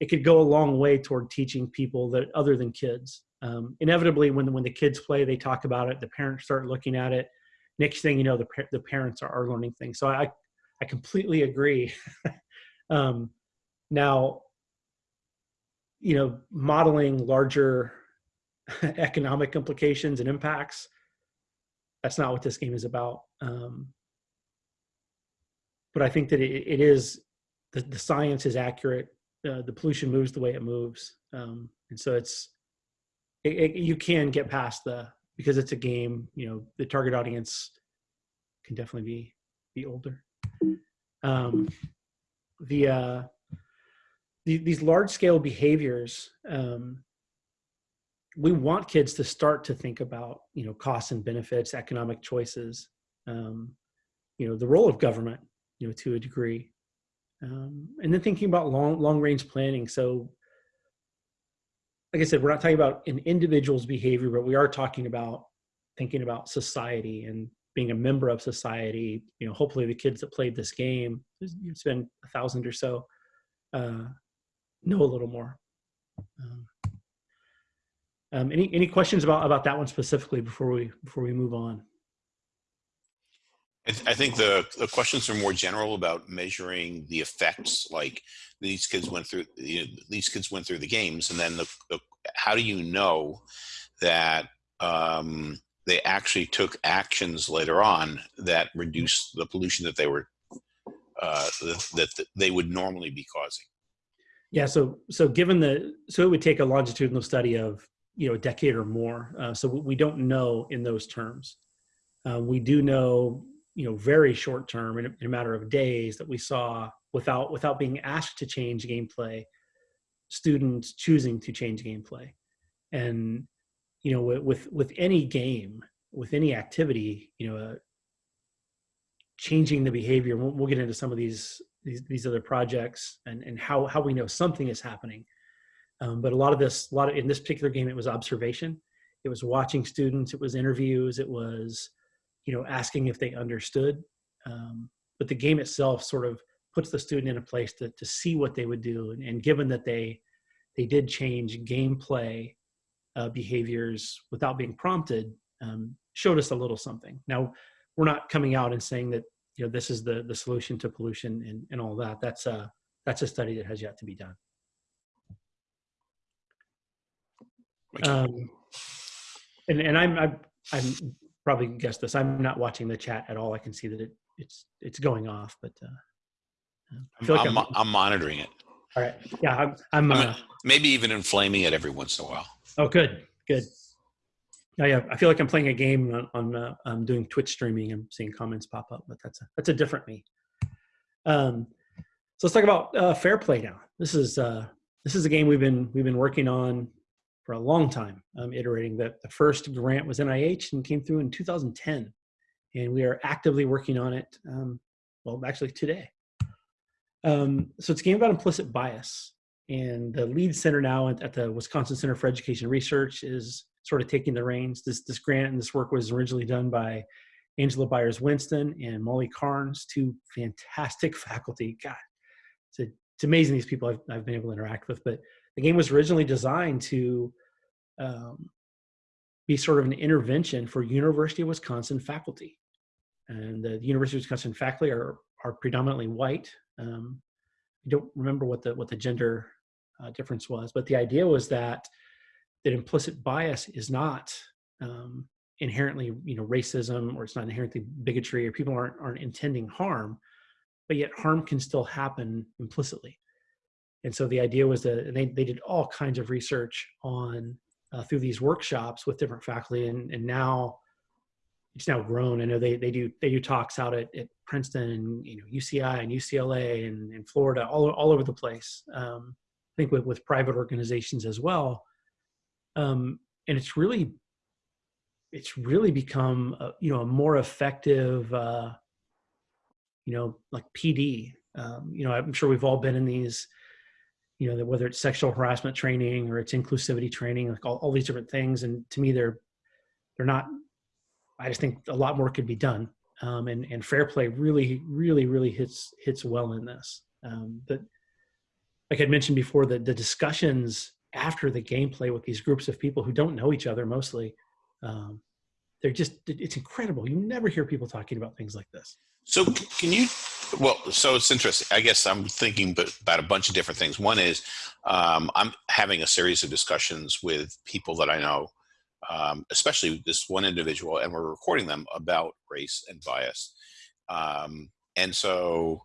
it could go a long way toward teaching people that other than kids. Um, inevitably, when when the kids play, they talk about it. The parents start looking at it. Next thing you know, the the parents are, are learning things. So I I completely agree. [LAUGHS] um, now you know, modeling larger [LAUGHS] economic implications and impacts. That's not what this game is about. Um, but I think that it, it is the, the science is accurate. Uh, the pollution moves the way it moves, um, and so it's it, it, you can get past the because it's a game. You know, the target audience can definitely be be older. Um, the uh, the- these large scale behaviors um, we want kids to start to think about you know costs and benefits economic choices um, you know the role of government you know to a degree um, and then thinking about long long range planning so like i said we're not talking about an individual's behavior but we are talking about thinking about society and being a member of society you know hopefully the kids that played this game it's been a thousand or so uh, know a little more. Um, um, any any questions about about that one specifically before we before we move on? I, th- I think the, the questions are more general about measuring the effects. Like these kids went through, you know, these kids went through the games, and then the, the how do you know that um, they actually took actions later on that reduced the pollution that they were uh, that, they would normally be causing? Yeah, so so given the so it would take a longitudinal study of you know a decade or more. Uh, so we don't know in those terms. Uh, we do know you know very short term in a, in a matter of days that we saw without without being asked to change gameplay, students choosing to change gameplay, and you know with with, any game with any activity you know uh, changing the behavior. We'll, we'll get into some of these these, these other projects and, and how, how we know something is happening. Um, but a lot of this, a lot of, in this particular game, it was observation. It was watching students. It was interviews. It was, you know, asking if they understood. Um, but the game itself sort of puts the student in a place to, to see what they would do. And, and given that they, they did change gameplay uh, behaviors without being prompted, um, showed us a little something. Now, we're not coming out and saying that you know this is the the solution to pollution and, and all that that's a that's a study that has yet to be done um, and and i'm i'm i'm probably guess this i'm not watching the chat at all i can see that it it's it's going off but uh I I'm, feel like I'm, I'm- I'm monitoring it. all right yeah i'm i'm I mean, uh, maybe even inflaming it every once in a while. oh good good Yeah, yeah. I feel like I'm playing a game on, on uh, I'm doing Twitch streaming. I'm seeing comments pop up, but that's a, that's a different me. Um, so let's talk about uh, fair play now. This is uh, this is a game we've been we've been working on for a long time, um, iterating. That the first grant was NIH and came through in 2010, and we are actively working on it. Um, well, actually today. Um, so it's a game about implicit bias, and the lead center now at, at the Wisconsin Center for Education Research is sort of taking the reins. This this grant and this work was originally done by Angela Byars Winston and Molly Carnes, two fantastic [LAUGHS] faculty. God, it's, a, it's amazing these people I've, I've, been able to interact with. But the game was originally designed to um, be sort of an intervention for University of Wisconsin faculty. And the University of Wisconsin faculty are, are predominantly white. Um, I don't remember what the, what the gender uh, difference was, but the idea was that that implicit bias is not um, inherently you know racism or it's not inherently bigotry or people aren't aren't intending harm but yet harm can still happen implicitly and so the idea was that they, they did all kinds of research on uh, through these workshops with different faculty and, and now it's now grown. I know they, they do they do talks out at, at princeton and you know uci and ucla and, and florida all, all over the place um, i think with, with private organizations as well. Um, and it's really it's really become a, you know a more effective uh, you know like pd um, you know i'm sure we've all been in these you know whether it's sexual harassment training or it's inclusivity training like all, all these different things. And to me they're they're not i just think a lot more could be done. Um, and and fair play really really really hits hits well in this. Um, but like i mentioned before the the discussions after the gameplay with these groups of people who don't know each other mostly um, they're just it's incredible. You never hear people talking about things like this. So can you well so it's interesting. I guess i'm thinking about a bunch of different things. One is um, i'm having a series of discussions with people that i know um, especially this one individual and we're recording them about race and bias. Um, and so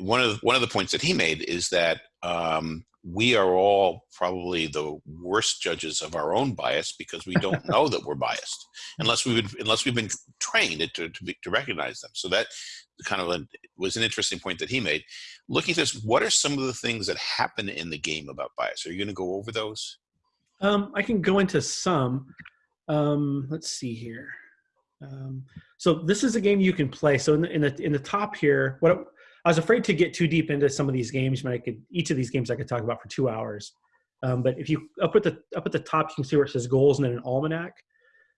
one of the, one of the points that he made is that um, we are all probably the worst judges of our own bias because we don't [LAUGHS] know that we're biased unless we've been, unless we've been trained to to, be, to recognize them. So that kind of a, was an interesting point that he made. Looking at this, what are some of the things that happen in the game about bias? Are you going to go over those? Um, I can go into some. Um, let's see here. Um, so this is a game you can play. So in the, in the in the top here, what I was afraid to get too deep into some of these games, but I could each of these games I could talk about for two hours. Um, but if you up at the up at the top, you can see where it says goals and then an almanac.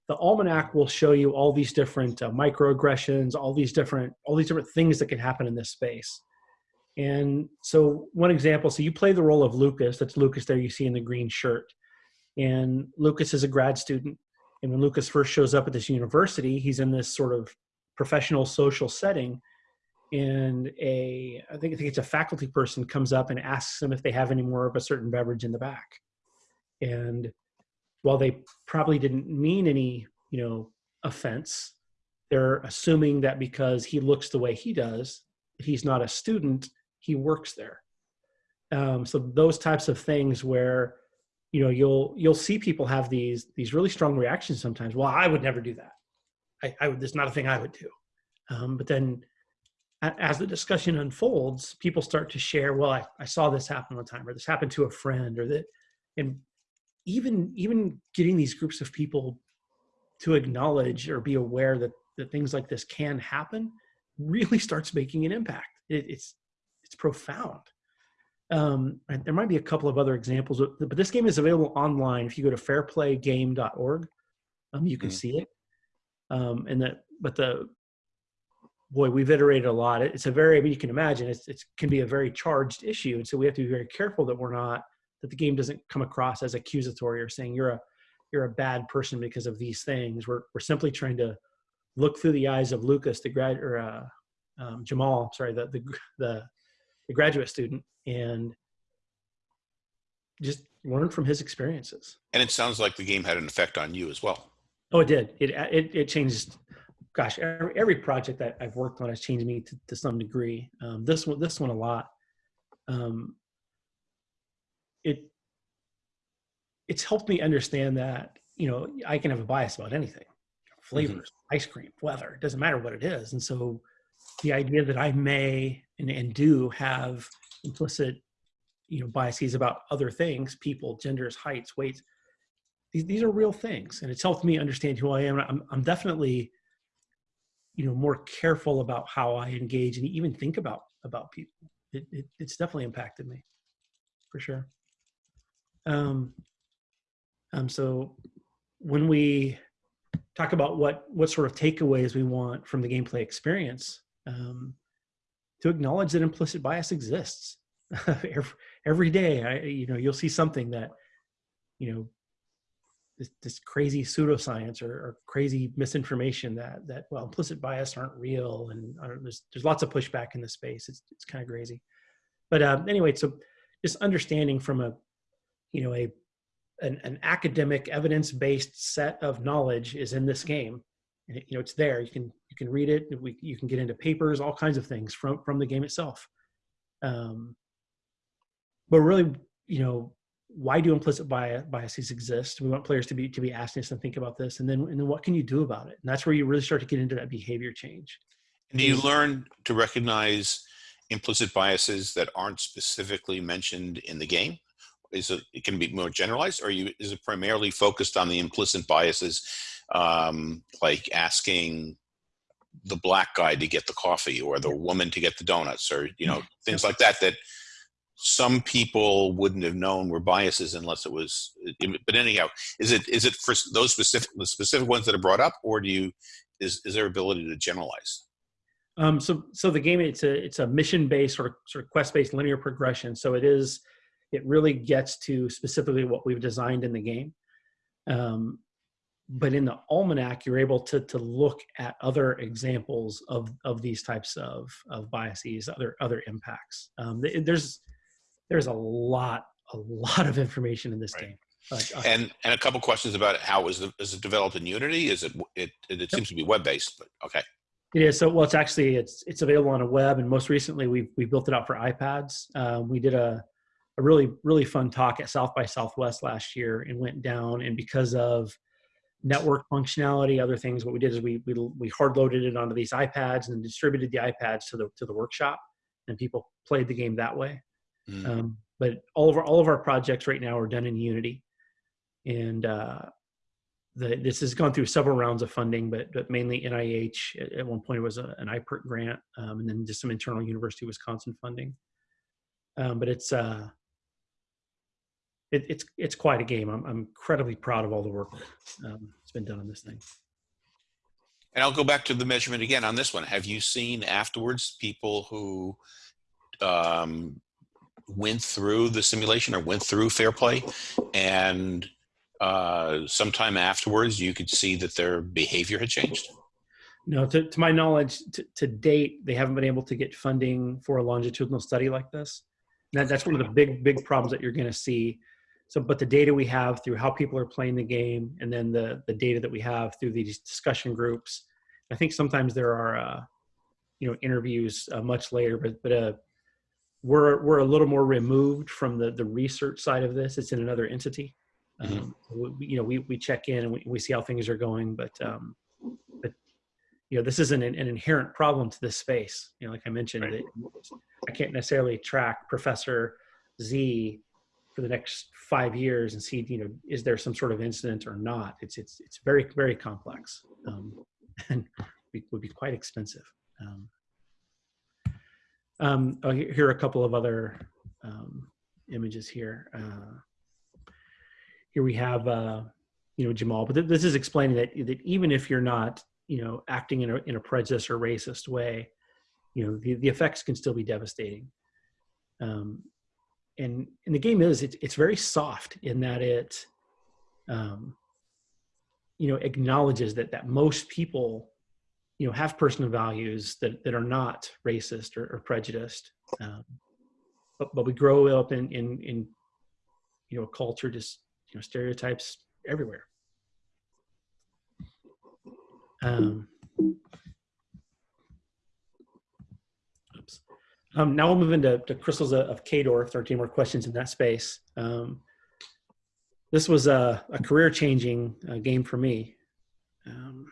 The almanac will show you all these different uh, microaggressions, all these different all these different things that can happen in this space. And so one example, so you play the role of Lucas. That's Lucas there you see in the green shirt. And Lucas is a grad student. And when Lucas first shows up at this university, he's in this sort of professional social setting and a I think I think it's a faculty person comes up and asks them if they have any more of a certain beverage in the back. And while they probably didn't mean any, you know, offense, they're assuming that because he looks the way he does, he's not a student, he works there. Um, so those types of things where you know you'll you'll see people have these these really strong reactions sometimes. Well, I would never do that. I, I would. That's not a thing I would do. Um, but then as the discussion unfolds, people start to share, well, I, I saw this happen one time, or this happened to a friend, or that, and even even getting these groups of people to acknowledge or be aware that that things like this can happen really [LAUGHS] starts making an impact. It, it's it's profound. Um, there might be a couple of other examples, but this game is available online. If you go to fairplaygame.org, um, you can mm-hmm. see it. Um, and that, but the boy, we've iterated a lot. It's a very, I mean, you can imagine it's, it can be a very charged issue. And so we have to be very careful that we're not, that the game doesn't come across as accusatory or saying you're a, you're a bad person because of these things. We're, we're simply trying to look through the eyes of Lucas, the grad, or uh, um, Jamal, sorry, the, the, the, the graduate student and just learn from his experiences. And it sounds like the game had an effect on you as well. Oh, it did. It, it, it changed gosh, every, every project that I've worked on has changed me to, to some degree. Um, this one, this one a lot. Um, it it's helped me understand that you know, I can have a bias about anything, flavors, mm-hmm. ice cream, weather. It doesn't matter what it is. And so, the idea that I may and, and do have implicit, you know, biases about other things, people, genders, heights, weights. These these are real things, and it's helped me understand who I am. I'm I'm definitely, you know, more careful about how I engage and even think about about people. It, it it's definitely impacted me, for sure. Um. Um. So when we talk about what what sort of takeaways we want from the gameplay experience um, to acknowledge that implicit bias exists [LAUGHS] every, every day I, you know you'll see something that you know this, this crazy pseudoscience or, or, crazy misinformation that that well implicit bias aren't real and there's there's lots of pushback in the space it's it's kind of crazy but um, anyway so just understanding from a you know a an, an academic evidence-based set of knowledge is in this game. And it, you know it's there. You can you can read it. We, you can get into papers all kinds of things from from the game itself. Um, but really you know why do implicit bias, biases exist? We want players to be to be asking us and think about this. And then and then what can you do about it? And that's where you really start to get into that behavior change. And do you learn to recognize implicit biases that aren't specifically mentioned in the game is it, it can be more generalized? Or you is it primarily focused on the implicit biases um, like asking the black guy to get the coffee or the woman to get the donuts or you know things like that that some people wouldn't have known were biases unless it was but anyhow is it is it for those specific the specific ones that are brought up or do you is is there ability to generalize? Um so so the game it's a it's a mission based or sort of quest based linear progression. So it is it really gets to specifically what we've designed in the game. Um, but in the almanac, you're able to to look at other examples of of these types of of biases, other other impacts. Um, there's there's a lot a lot of information in this right. game. Uh, and and a couple questions about how is it, is it developed in Unity? Is it it it, it seems to be web based, but okay. It is so well. It's actually it's it's available on a web, and most recently we we built it out for iPads. Um, we did a a really really fun talk at South by Southwest last year and went down. And because of network functionality, other things, what we did is we we we hard loaded it onto these iPads and distributed the iPads to the to the workshop, and people played the game that way. Mm. Um, but all of our all of our projects right now are done in Unity, and uh, the, this has gone through several rounds of funding, but, but mainly NIH. At, at one point, it was a, an IPERT grant, um, and then just some internal University of Wisconsin funding. Um, but it's uh, it, it's it's quite a game. I'm, I'm incredibly proud of all the work um, that's been done on this thing. And I'll go back to the measurement again on this one. Have you seen afterwards people who um, went through the simulation or went through fair play and uh, sometime afterwards you could see that their behavior had changed? No, to, to my knowledge, to, to date, they haven't been able to get funding for a longitudinal study like this. That, that's one of the big, big problems that you're going to see so, but the data we have through how people are playing the game, and then the the data that we have through these discussion groups, I think sometimes there are, uh, you know, interviews uh, much later, but but uh, we're we're a little more removed from the the research side of this. It's in another entity. Mm-hmm. Um, we, you know, we we check in and we, we see how things are going, but um, but you know, this isn't an, an inherent problem to this space. You know, like I mentioned, right. I can't necessarily track Professor Z for the next five years and see you know is there some sort of incident or not? It's it's it's very very complex um, [LAUGHS] and would be quite expensive. Um, um, oh, here are a couple of other um, images here. Uh, here we have uh, you know Jamal but th this is explaining that that even if you're not you know acting in a, in a prejudice or racist way you know the, the effects can still be devastating. Um, and and the game is it's it's very soft in that it um you know acknowledges that that most people you know have personal values that that are not racist or, or prejudiced. Um, but but we grow up in in in you know a culture just you know stereotypes everywhere. Um Um, now we'll move into to crystals of, Kaydor, 13 more questions in that space. Um, this was a, a career-changing uh, game for me. Um,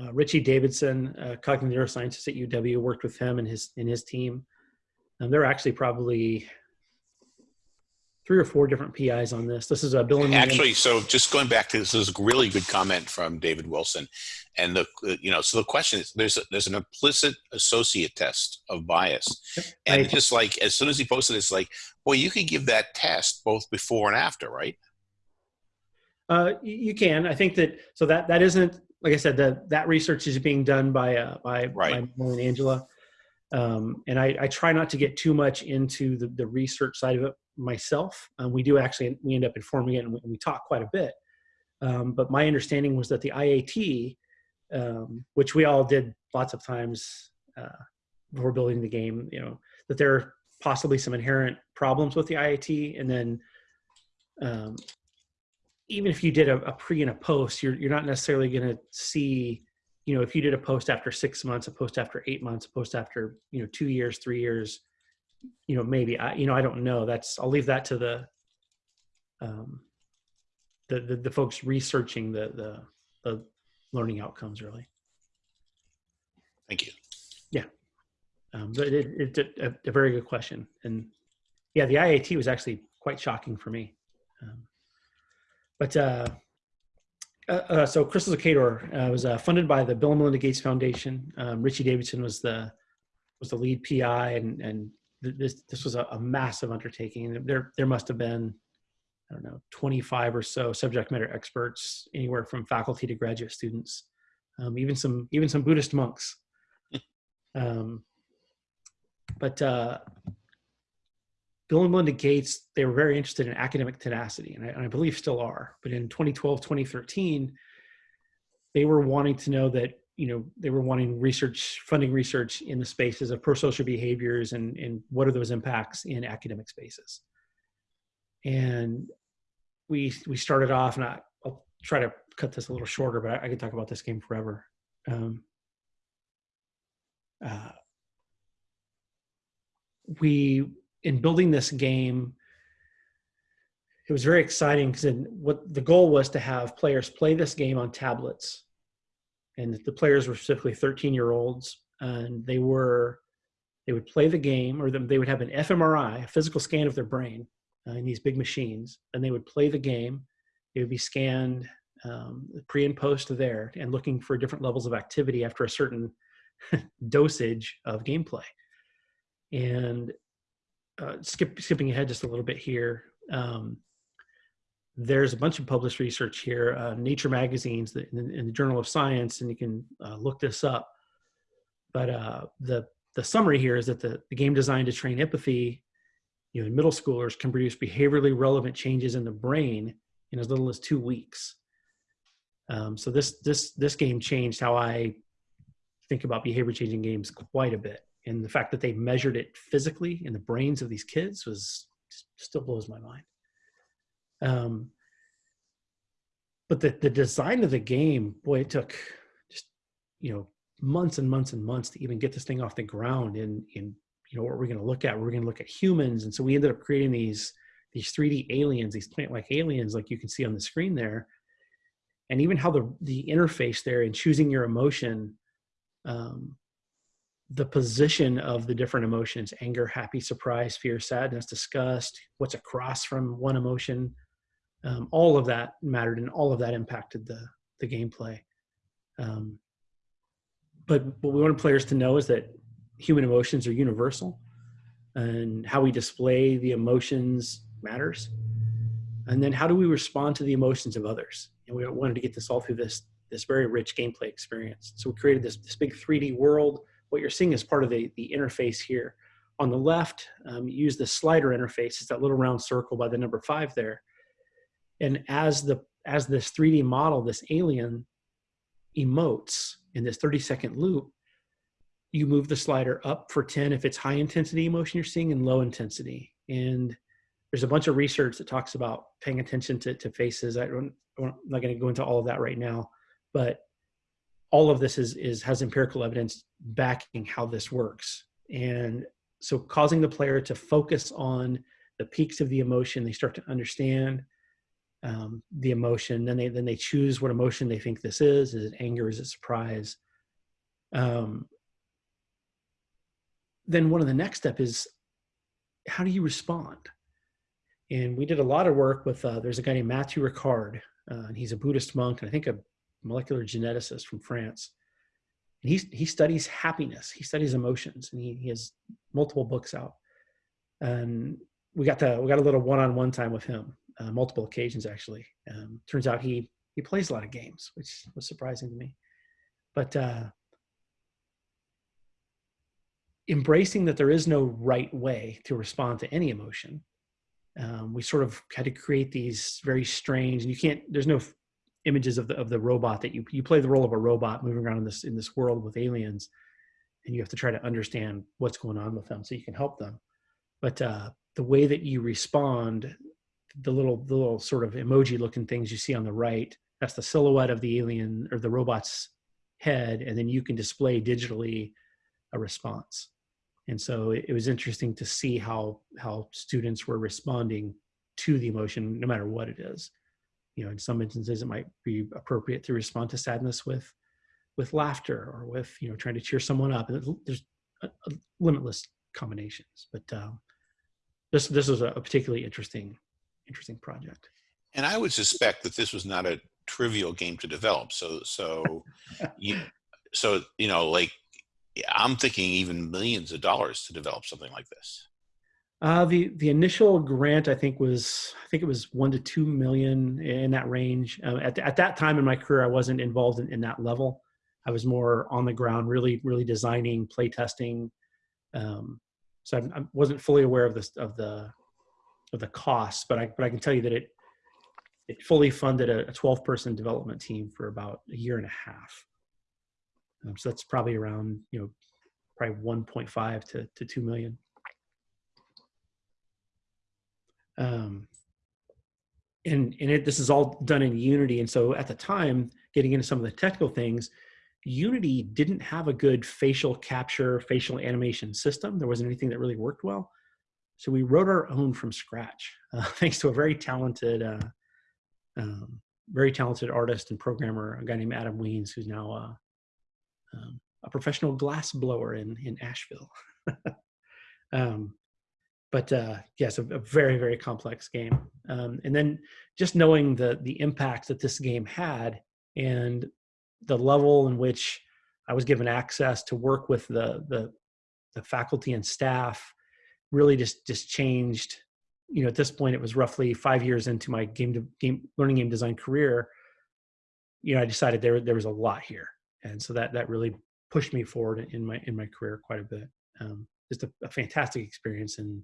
uh, Richie Davidson, uh, cognitive neuroscientist at UW, worked with him and his and his team. And there are actually probably three or four different PIs on this. This is a Bill and actually. So just going back to this, this is a really good comment from David Wilson, and the you know so the question is there's a, there's an implicit associate test of bias, and I, just like as soon as he posted, it's like, well, you could give that test both before and after, right? Uh, you can. I think that so that that isn't like I said that that research is being done by uh, by right. by and Angela. Um, and I, I, try not to get too much into the, the research side of it myself. We do actually we end up informing it, and we, we talk quite a bit. Um, but my understanding was that the IAT, um, which we all did lots of times uh, before building the game, you know, that there are possibly some inherent problems with the IAT, and then um, even if you did a, a, pre and a post, you're you're not necessarily going to see, you know, if you did a post after six months, a post after eight months, a post after you know two years, three years, you know, maybe I you know I don't know. That's I'll leave that to the um, the, the, the folks researching the, the the learning outcomes really. Thank you. Yeah, um, but it, it, a, a very good question, and yeah, the IAT was actually quite shocking for me. Um, but uh, uh, uh, so Crystals of Kaydor uh, was uh, funded by the Bill and Melinda Gates Foundation. Um, Richie Davidson was the was the lead PI, and and this this was a, a, massive undertaking. There there must have been I don't know 25 or so subject matter experts, anywhere from faculty to graduate students, um, even some even some Buddhist monks. [LAUGHS] Um, but uh, Bill and Melinda Gates, they were very interested in academic tenacity, and I, and I, believe still are. But in 2012, 2013, they were wanting to know that, you know, they were wanting research, funding research in the spaces of pro-social behaviors and, and what are those impacts in academic spaces. And we, we started off, and I, will try to cut this a little shorter, but I, I could talk about this game forever. Um, uh, we in building this game, it was very exciting because what the goal was to have players play this game on tablets, and the players were specifically 13 year olds, and they were they would play the game, or they would have an fMRI, a physical scan of their brain, uh, in these big machines, and they would play the game. It would be scanned um, pre and post there, and looking for different levels of activity after a certain [LAUGHS] dosage of gameplay. And uh, skip, skipping ahead just a little bit here, um, there's a bunch of published research here, uh, Nature magazines in, in, the Journal of Science, and you can uh, look this up. But uh, the the summary here is that the, the game designed to train empathy, you know, in middle schoolers can produce behaviorally relevant changes in the brain in as little as two weeks. Um, so this this this game changed how I think about behavior changing games quite a bit and the fact that they measured it physically in the brains of these kids was still blows my mind um, but the, the design of the game boy it took just you know months and months and months to even get this thing off the ground and in you know what we're going to look at we're going to look at humans. And so we ended up creating these these 3d aliens these plant like aliens like you can see on the screen there. And even how the the interface there and choosing your emotion um, the position of the different emotions anger happy surprise fear sadness disgust what's across from one emotion um, all of that mattered and all of that impacted the the gameplay um, but what we wanted players to know is that human emotions are universal and how we display the emotions matters and then how do we respond to the emotions of others and we wanted to get this all through this this very rich gameplay experience so we created this, this big 3d world what you're seeing is part of the, the interface here. On the left, um, use the slider interface. It's that little round circle by the number five there. And as the as this 3D model, this alien emotes in this 30 second loop, you move the slider up for 10 if it's high intensity emotion you're seeing and low intensity. And there's a bunch of research that talks about paying attention to, to faces. I don't, I'm not going to go into all of that right now, but all of this is, is has empirical evidence backing how this works. And so causing the player to focus on the peaks of the emotion, they start to understand um, the emotion. Then they then they choose what emotion they think this is. Is it anger? Is it surprise? Um, then one of the next step is how do you respond? And we did a lot of work with. Uh, there's a guy named Matthieu Ricard, uh, and he's a Buddhist monk, and I think a molecular geneticist from France. And he he studies happiness. He studies emotions, and he, he has multiple books out. And we got to we got a little one-on-one time with him uh, multiple occasions actually. Um, turns out he he plays a lot of games, which was surprising to me. But uh, embracing that there is no right way to respond to any emotion, um, we sort of had to create these very strange. And you can't. There's no images of the of the robot that you you play the role of a robot moving around in this in this world with aliens, and you have to try to understand what's going on with them so you can help them. But uh, the way that you respond the little the little sort of emoji looking things you see on the right that's the silhouette of the alien or the robot's head and then you can display digitally a response. And so it, was interesting to see how how students were responding to the emotion no matter what it is. You know in some instances it might be appropriate to respond to sadness with with laughter or with you know trying to cheer someone up. And there's a, a limitless combinations. But um, this this was a particularly interesting interesting project. And I would suspect that this was not a trivial game to develop. So, so, [LAUGHS] you, so you know, like I'm thinking even millions of dollars to develop something like this. Uh, the the initial grant I think was I think it was one to two million in that range. Uh, at at that time in my career, I wasn't involved in, in that level. I was more on the ground, really really designing, play testing. Um, so I, I wasn't fully aware of this of the of the costs, but I but I can tell you that it it fully funded a, a 12 person development team for about a year and a half. Um, so that's probably around you know probably 1.5 to to 2 million. Um, and and it, this is all done in Unity, and so at the time, getting into some of the technical things, Unity didn't have a good facial capture, facial animation system. There wasn't anything that really worked well. So we wrote our own from scratch, uh, [LAUGHS] thanks to a very talented, uh, um, very talented artist and programmer, a guy named Adam Weens, who's now uh, um, a professional glass blower in in Asheville. [LAUGHS] um, but uh, yes, a, a, very very complex game. Um, and then just knowing the the impact that this game had and the level in which I was given access to work with the the, the faculty and staff really just just changed. You know at this point it was roughly five years into my game to game learning game design career you know i decided there there was a lot here. And so that that really pushed me forward in my in my career quite a bit. Um, just a, a fantastic experience and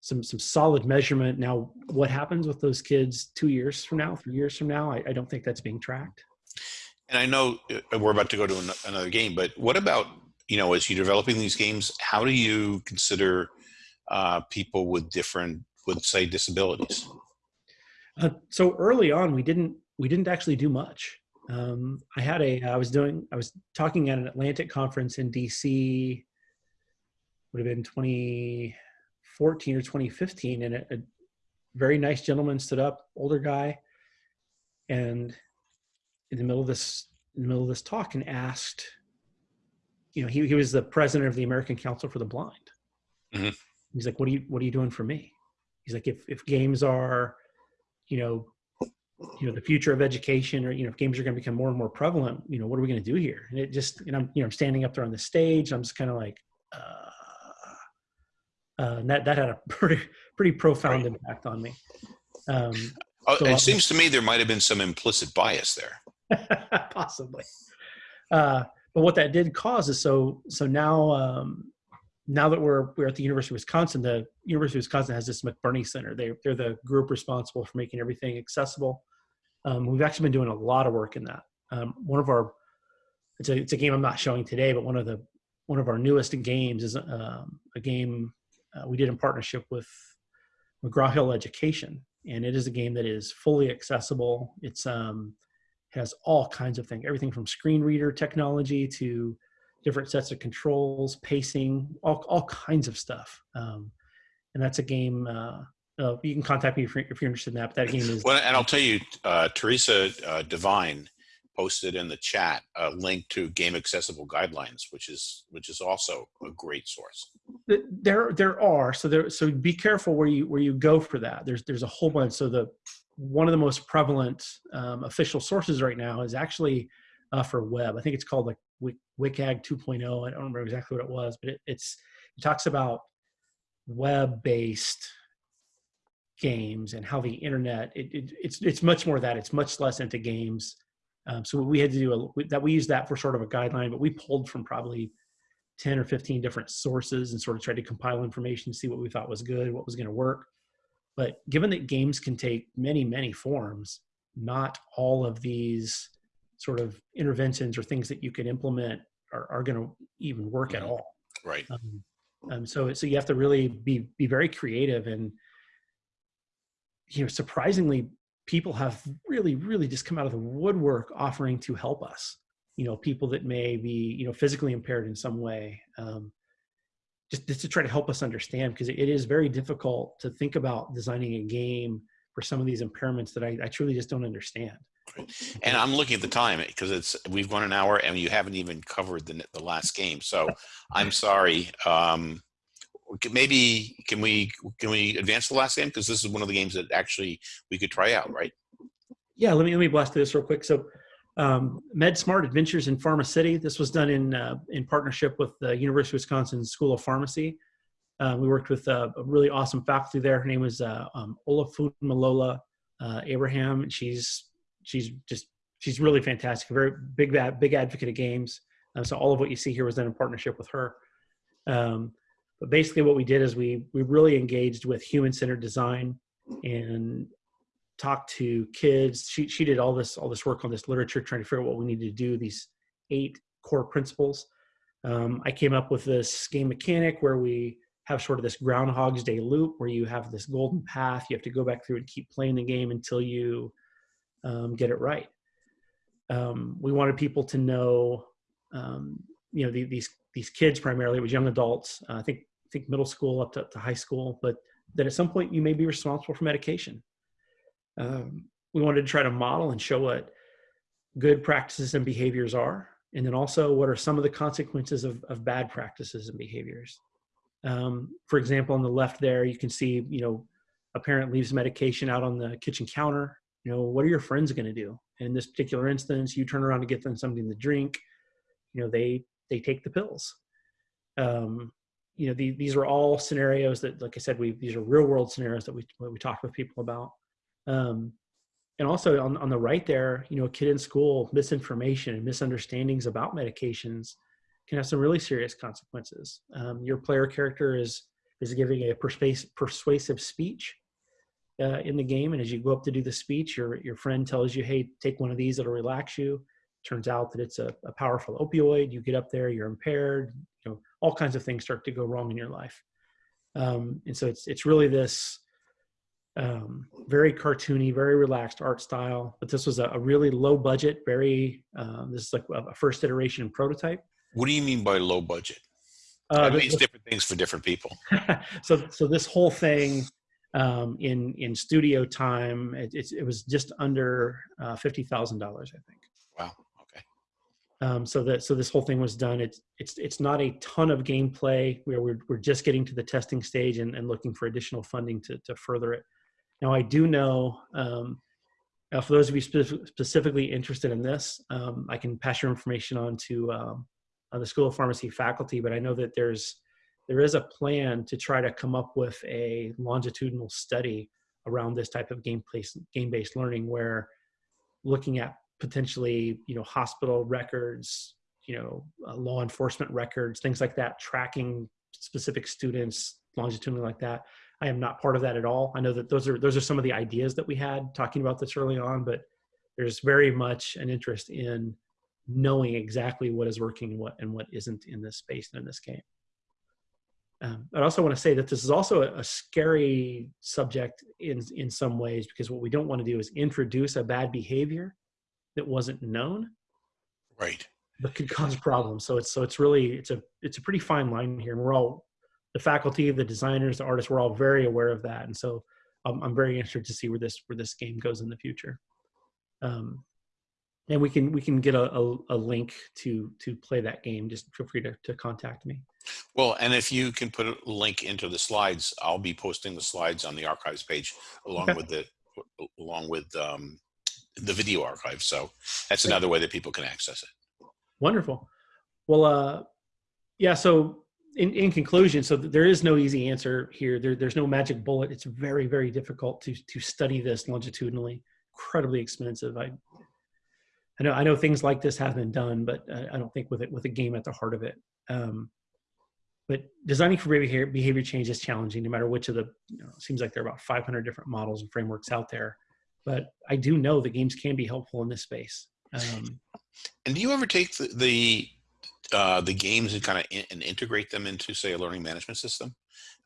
some some solid measurement. Now what happens with those kids two years from now three years from now? I, I don't think that's being tracked. And i know uh, we're about to go to another game but what about you know, as you're developing these games, how do you consider uh, people with different, with say, disabilities? Uh, so early on, we didn't we didn't actually do much. Um, I had a I was doing I was talking at an Atlantic conference in DC. Would have been 2014 or 2015, and a, a very nice gentleman stood up, older guy, and in the middle of this in the middle of this talk, and asked you know, he, he was the president of the American Council for the Blind. Mm-hmm. He's like, what are you, what are you doing for me? He's like, if, if games are, you know, you know, the future of education or, you know, if games are going to become more and more prevalent, you know, what are we going to do here? And it just, and I'm, you know, I'm standing up there on the stage. I'm just kind of like, uh, uh, and that, that had a [LAUGHS] pretty, pretty profound right. impact on me. Um, oh, so it seems to me there might've been some implicit bias there. [LAUGHS] Possibly. Uh, but what that did cause is so so now um, now that we're we're at the University of Wisconsin, the University of Wisconsin has this McBurney Center. They they're the group responsible for making everything accessible. Um, we've actually been doing a lot of work in that. Um, one of our it's a it's a game I'm not showing today, but one of the one of our newest games is um, a game uh, we did in partnership with McGraw Hill Education, and it is a game that is fully accessible. It's um, has all kinds of things, everything from screen reader technology to different sets of controls, pacing, all, all kinds of stuff. Um, and that's a game, uh, uh, you can contact me if you're, if you're interested in that. But that game is Well, and I'll tell you, uh, Teresa uh, Devine posted in the chat a link to Game Accessible Guidelines, which is which is also a great source. There there are so there so be careful where you where you go for that there's there's a whole bunch so the one of the most prevalent um, official sources right now is actually uh, for web. I think it's called like wcag 2.0 i don't remember exactly what it was but it, it's it talks about web based games and how the internet it, it, it's it's much more that. It's much less into games. Um, so we had to do a, that we used that for sort of a guideline but we pulled from probably 10 or 15 different sources and sort of tried to compile information, see what we thought was good, what was going to work. But given that games can take many, many forms, not all of these sort of interventions or things that you can implement are, are going to even work at all. Right. Um, um, so, so you have to really be be very creative, and you know, surprisingly, people have really, really just come out of the woodwork offering to help us you know people that may be you know physically impaired in some way um, just, just to try to help us understand because it is very difficult to think about designing a game for some of these impairments that I, I truly just don't understand And I'm looking at the time because it's we've gone an hour and you haven't even covered the the last game. So I'm sorry. Um, maybe can we can we advance the last game because this is one of the games that actually we could try out, right? yeah let me let me blast through this real quick so um, MedSmart Adventures in Pharma City. This was done in uh, in partnership with the University of Wisconsin School of Pharmacy. Uh, we worked with uh, a really awesome faculty there. Her name was uh, um, Malola uh, Abraham, she's she's just she's really fantastic. A very big big advocate of games. Uh, so all of what you see here was done in partnership with her. Um, but basically, what we did is we we really engaged with human centered design and talked to kids. She she did all this all this work on this literature, trying to figure out what we needed to do. These eight core principles. Um, I came up with this game mechanic where we have sort of this Groundhog's Day loop where you have this golden path. You have to go back through and keep playing the game until you um, get it right. Um, we wanted people to know, um, you know, the, these these kids primarily. It was young adults. Uh, I think I think middle school up to, up to high school, but that at some point you may be responsible for medication um, we wanted to try to model and show what good practices and behaviors are and then also what are some of the consequences of, of bad practices and behaviors. Um, for example on the left there you can see you know a parent leaves medication out on the kitchen counter. You know what are your friends going to do? In this particular instance you turn around to get them something to drink. You know they they take the pills. Um, you know the, these are all scenarios that like i said we these are real world scenarios that we, we talk with people about um, and also on, on the right there, you know, a kid in school, misinformation and misunderstandings about medications can have some really serious consequences. Um, your player character is is giving a persuasive, persuasive speech uh, in the game, and as you go up to do the speech, your your friend tells you, "Hey, take one of these; it'll relax you." Turns out that it's a, a powerful opioid. You get up there, you're impaired. You know, all kinds of things start to go wrong in your life, um, and so it's it's really this um, very cartoony, very relaxed art style. But this was a, a really low budget, very, uh, this is like a first iteration prototype. What do you mean by low budget? Uh, it means different things for different people. [LAUGHS] so, so this whole thing um, in in studio time, it, it, it was just under uh, fifty thousand dollars, I think. Wow. Okay. Um, so that so this whole thing was done. It's it's it's not a ton of gameplay. Where we're we're just getting to the testing stage and, and looking for additional funding to to further it. Now, I do know, um, uh, for those of you spe- specifically interested in this, um, I can pass your information on to um, on the School of Pharmacy faculty, but I know that there's there is a plan to try to come up with a longitudinal study around this type of game place, game-based learning where looking at potentially you know hospital records you know uh, law enforcement records things like that tracking specific students longitudinally like that I am not part of that at all. I know that those are those are some of the ideas that we had talking about this early on, but there's very much an interest in knowing exactly what is working and what and what isn't in this space and in this game. Um, I also want to say that this is also a, a, scary subject in in some ways because what we don't want to do is introduce a bad behavior that wasn't known, right? But could cause problems. So it's so it's really it's a it's a pretty fine line here, and we're all the faculty, the designers, the artists, we're all very aware of that. And so I'm, I'm very interested to see where this where this game goes in the future. Um, and we can we can get a, a, a, link to to play that game. Just feel free to, to contact me. Well, and if you can put a link into the slides, I'll be posting the slides on the archives page along okay. with the along with um, the video archive. So that's another way that people can access it. Wonderful. Well, uh, yeah. So in, in conclusion, so there is no easy answer here. There, there's no magic bullet. It's very, very difficult to to study this longitudinally. Incredibly expensive. I I know I know things like this have been done, but I don't think with it with a game at the heart of it. Um, but designing for behavior, behavior change is challenging, no matter which of the. You know, seems like there are about 500 different models and frameworks out there, but I do know the games can be helpful in this space. Um, and do you ever take the the, uh, the games and kind of in, and integrate them into, say, a learning management system?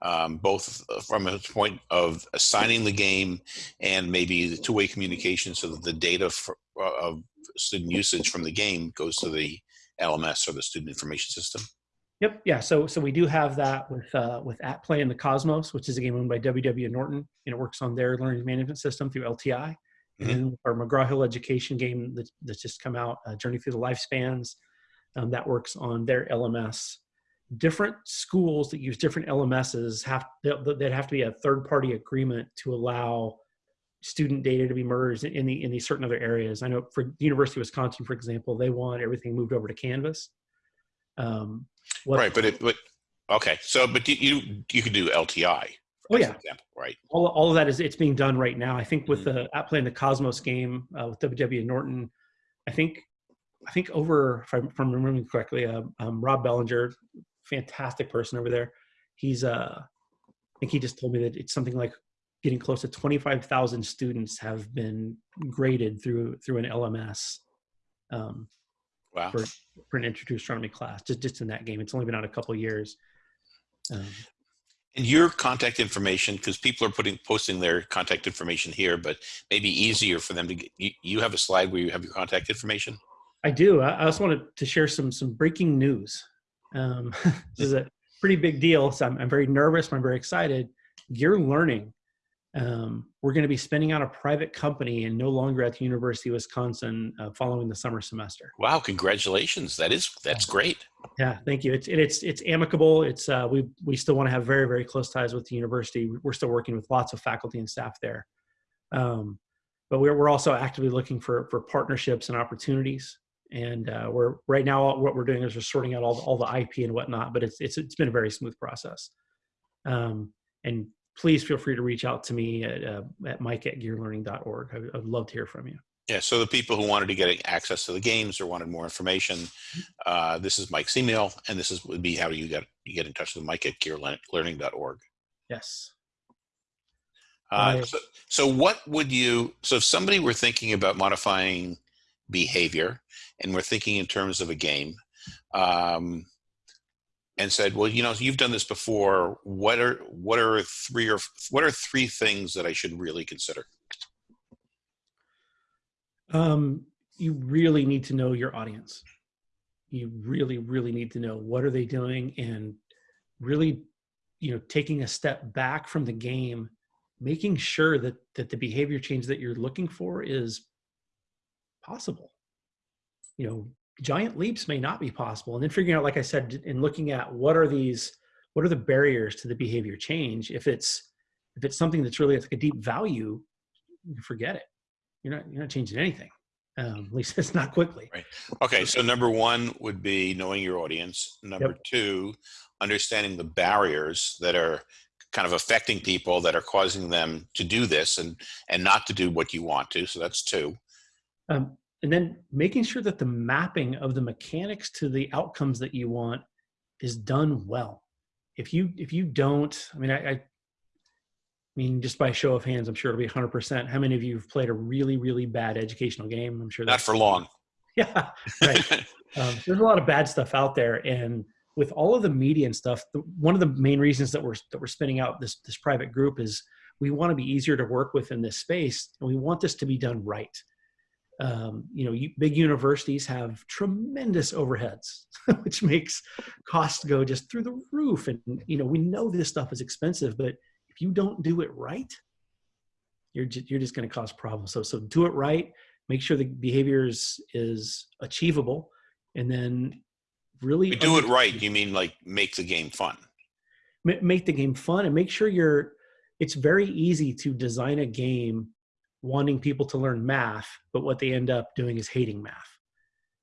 Um, both from a point of assigning the game and maybe the two-way communication so that the data for, uh, of student usage from the game goes to the LMS or the student information system? Yep. Yeah. So so we do have that with uh, with At Play in the Cosmos, which is a game owned by WW Norton, and it works on their learning management system through LTI. Mm-hmm. And our McGraw Hill Education game that, that's just come out, uh, Journey Through the Lifespans, um, that works on their LMS. Different schools that use different LMSs have that have to be a third party agreement to allow student data to be merged in the in these certain other areas. I know for the University of Wisconsin, for example, they want everything moved over to Canvas. Um, right, but it but okay. So, but you you can do LTI. Oh yeah, example, right. All, all of that is it's being done right now. I think with mm-hmm. the At Play in the Cosmos game uh, with WW Norton, I think I think over if I'm, if I'm remembering correctly, uh, um, Rob Bellinger, fantastic person over there. He's uh, I think he just told me that it's something like getting close to 25,000 students have been graded through through an LMS um, wow. for, for an intro to astronomy class, just, just in that game. It's only been out a couple years. Um, and your contact information, because people are putting posting their contact information here, but maybe easier for them to get, you, you have a slide where you have your contact information? I do. I, I also wanted to share some some breaking news. Um, [LAUGHS] this is a pretty big deal, so I'm, I'm very nervous. I'm very excited. Gear Learning um, we're going to be spinning out a private company and no longer at the University of Wisconsin uh, following the summer semester. Wow! Congratulations. That is that's great. Yeah, thank you. It's it's it's amicable. It's uh, we we still want to have very very close ties with the university. We're still working with lots of faculty and staff there, um, but we're we're also actively looking for for partnerships and opportunities. And uh, we're right now what we're doing is we're sorting out all the, all the IP and whatnot. But it's it's it's been a very smooth process. Um, and please feel free to reach out to me at, uh, at mike at gearlearning.org. I, would love to hear from you. Yeah, so the people who wanted to get access to the games or wanted more information, uh, this is Mike's email, and this is would be how you get you get in touch with Mike at gearlearning.org. Yes. Uh, so, so what would you, so if somebody were thinking about modifying behavior and we're thinking in terms of a game, um, and said, "Well, you know, you've done this before. What are what are three or what are three things that I should really consider?" Um, you really need to know your audience. You really, really need to know what are they doing, and really, you know, taking a step back from the game, making sure that that the behavior change that you're looking for is possible. You know, giant leaps may not be possible. And then figuring out, like I said, in looking at what are these, what are the barriers to the behavior change? If it's if it's something that's really like a deep value, forget it. You're not you're not changing anything. Um, at least [LAUGHS] it's not quickly. Right. Okay. So number one would be knowing your audience. Number yep. two, understanding the barriers that are kind of affecting people that are causing them to do this and and not to do what you want to. So that's two. Um, and then making sure that the mapping of the mechanics to the outcomes that you want is done well if you if you don't i mean i, I mean, just by show of hands, I'm sure it'll be 100%. How many of you have played a really, really bad educational game? I'm sure not for long. [LAUGHS] Yeah, right. [LAUGHS] um, there's a lot of bad stuff out there, and with all of the media and stuff, the, one of the main reasons that we're that we're spinning out this this private group is we want to be easier to work with in this space, and we want this to be done right um, you know, big universities have tremendous overheads, [LAUGHS] which makes costs go just through the roof. And, you know, we know this stuff is expensive, but if you don't do it right, you're just, you're just going to cause problems. So so do it right. Make sure the behavior is, is achievable, and then really We do it right. You mean like make the game fun? ma- make the game fun and make sure you're it's very easy to design a game wanting people to learn math but what they end up doing is hating math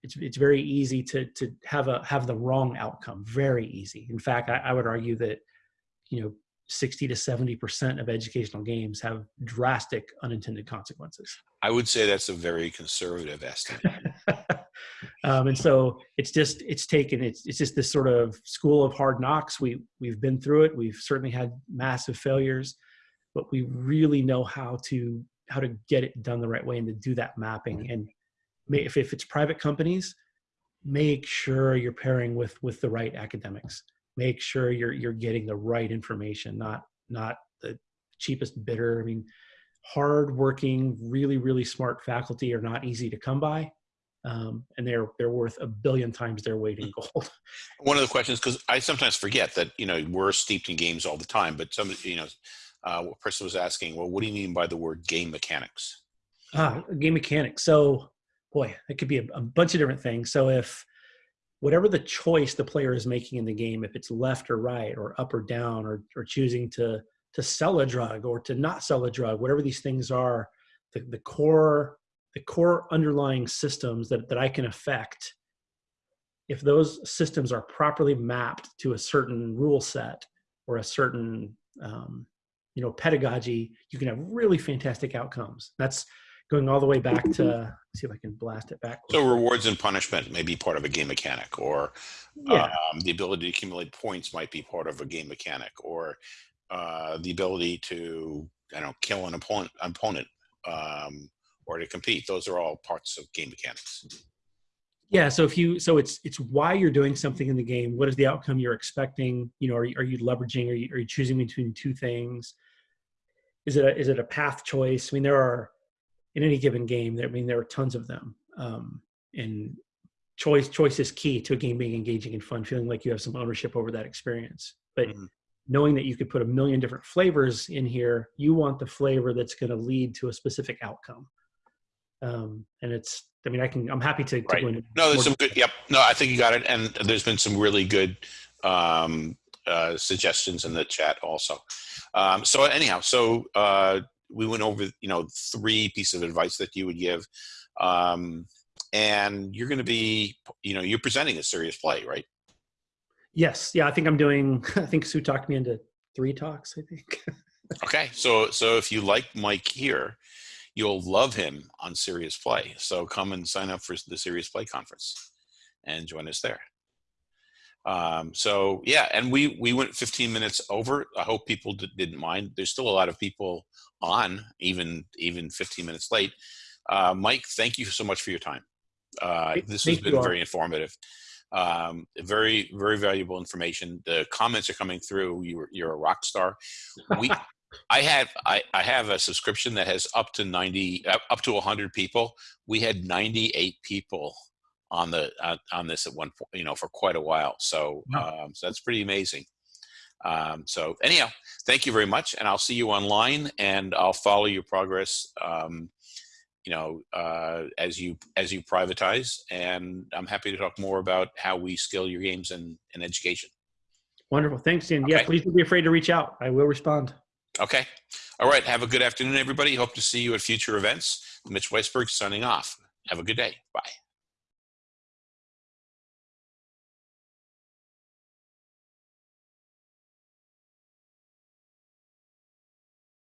it's, it's very easy to to have a have the wrong outcome very easy in fact i, I would argue that you know 60 to 70 percent of educational games have drastic unintended consequences I would say that's a very conservative estimate. [LAUGHS] um, and so it's just it's taken it's it's just this sort of school of hard knocks. We we've been through it. We've certainly had massive failures, but we really know how to how to get it done the right way and to do that mapping. And may, if if it's private companies, make sure you're pairing with with the right academics. Make sure you're you're getting the right information, not not the cheapest bidder. I mean, hard-working, really really smart faculty are not easy to come by um, and they're they're worth a billion times their weight in gold. [LAUGHS] One of the questions, because I sometimes forget that you know we're steeped in games all the time, but some you know, uh, a person was asking, well, what do you mean by the word game mechanics? ah, game mechanics. So, boy, it could be a, a bunch of different things. So if whatever the choice the player is making in the game, if it's left or right or up or down or or choosing to to sell a drug or to not sell a drug, whatever these things are, the, the core the core underlying systems that, that I can affect, if those systems are properly mapped to a certain rule set or a certain um, you know pedagogy, you can have really fantastic outcomes. That's going all the way back to see if I can blast it back. So rewards and punishment may be part of a game mechanic, or yeah, um, the ability to accumulate points might be part of a game mechanic, or uh, the ability to I don't know kill an opponent opponent um, or to compete. Those are all parts of game mechanics. Yeah. So if you so it's it's why you're doing something in the game. What is the outcome you're expecting? You know, are you, are you leveraging? Are you are you choosing between two things? Is it a, is it a path choice? I mean, there are in any given game. There, I mean, there are tons of them. Um, and choice choice is key to a game being engaging and fun, feeling like you have some ownership over that experience. But Mhm. knowing that you could put a million different flavors in here, you want the flavor that's going to lead to a specific outcome. Um, and it's, I mean, I can, I'm happy to, to Right. go into No, there's some good. Yep. No, I think you got it. And there's been some really good um, uh, suggestions in the chat also. Um, so anyhow, so uh, we went over, you know, three pieces of advice that you would give. Um, and you're going to be, you know, you're presenting a serious play, right? Yes. Yeah. I think I'm doing, [LAUGHS] I think Sue talked me into three talks, I think. [LAUGHS] Okay. So, so if you like Mike here, you'll love him on Serious Play. So come and sign up for the Serious Play conference and join us there. Um, so yeah, and we we went 15 minutes over. I hope people did, didn't mind. There's still a lot of people on, even even 15 minutes late. Uh, Mike, thank you so much for your time. Uh, this has thank you been very informative. Um, very very valuable information. The comments are coming through. You're you're a rock star. We I have I, I have a subscription that has up to 90 up up to 100 people. We had 98 people on the uh, on this at one point, you know, for quite a while. So um, so that's pretty amazing. Um, so anyhow, thank you very much, and I'll see you online, and I'll follow your progress. Um, you know, uh, as you as you privatize, and I'm happy to talk more about how we scale your games in, in education. Wonderful. Thanks. And yeah, please don't be afraid to reach out. I will respond. Okay. All right. Have a good afternoon, everybody. Hope to see you at future events. Mitch Weisberg signing off. Have a good day. Bye.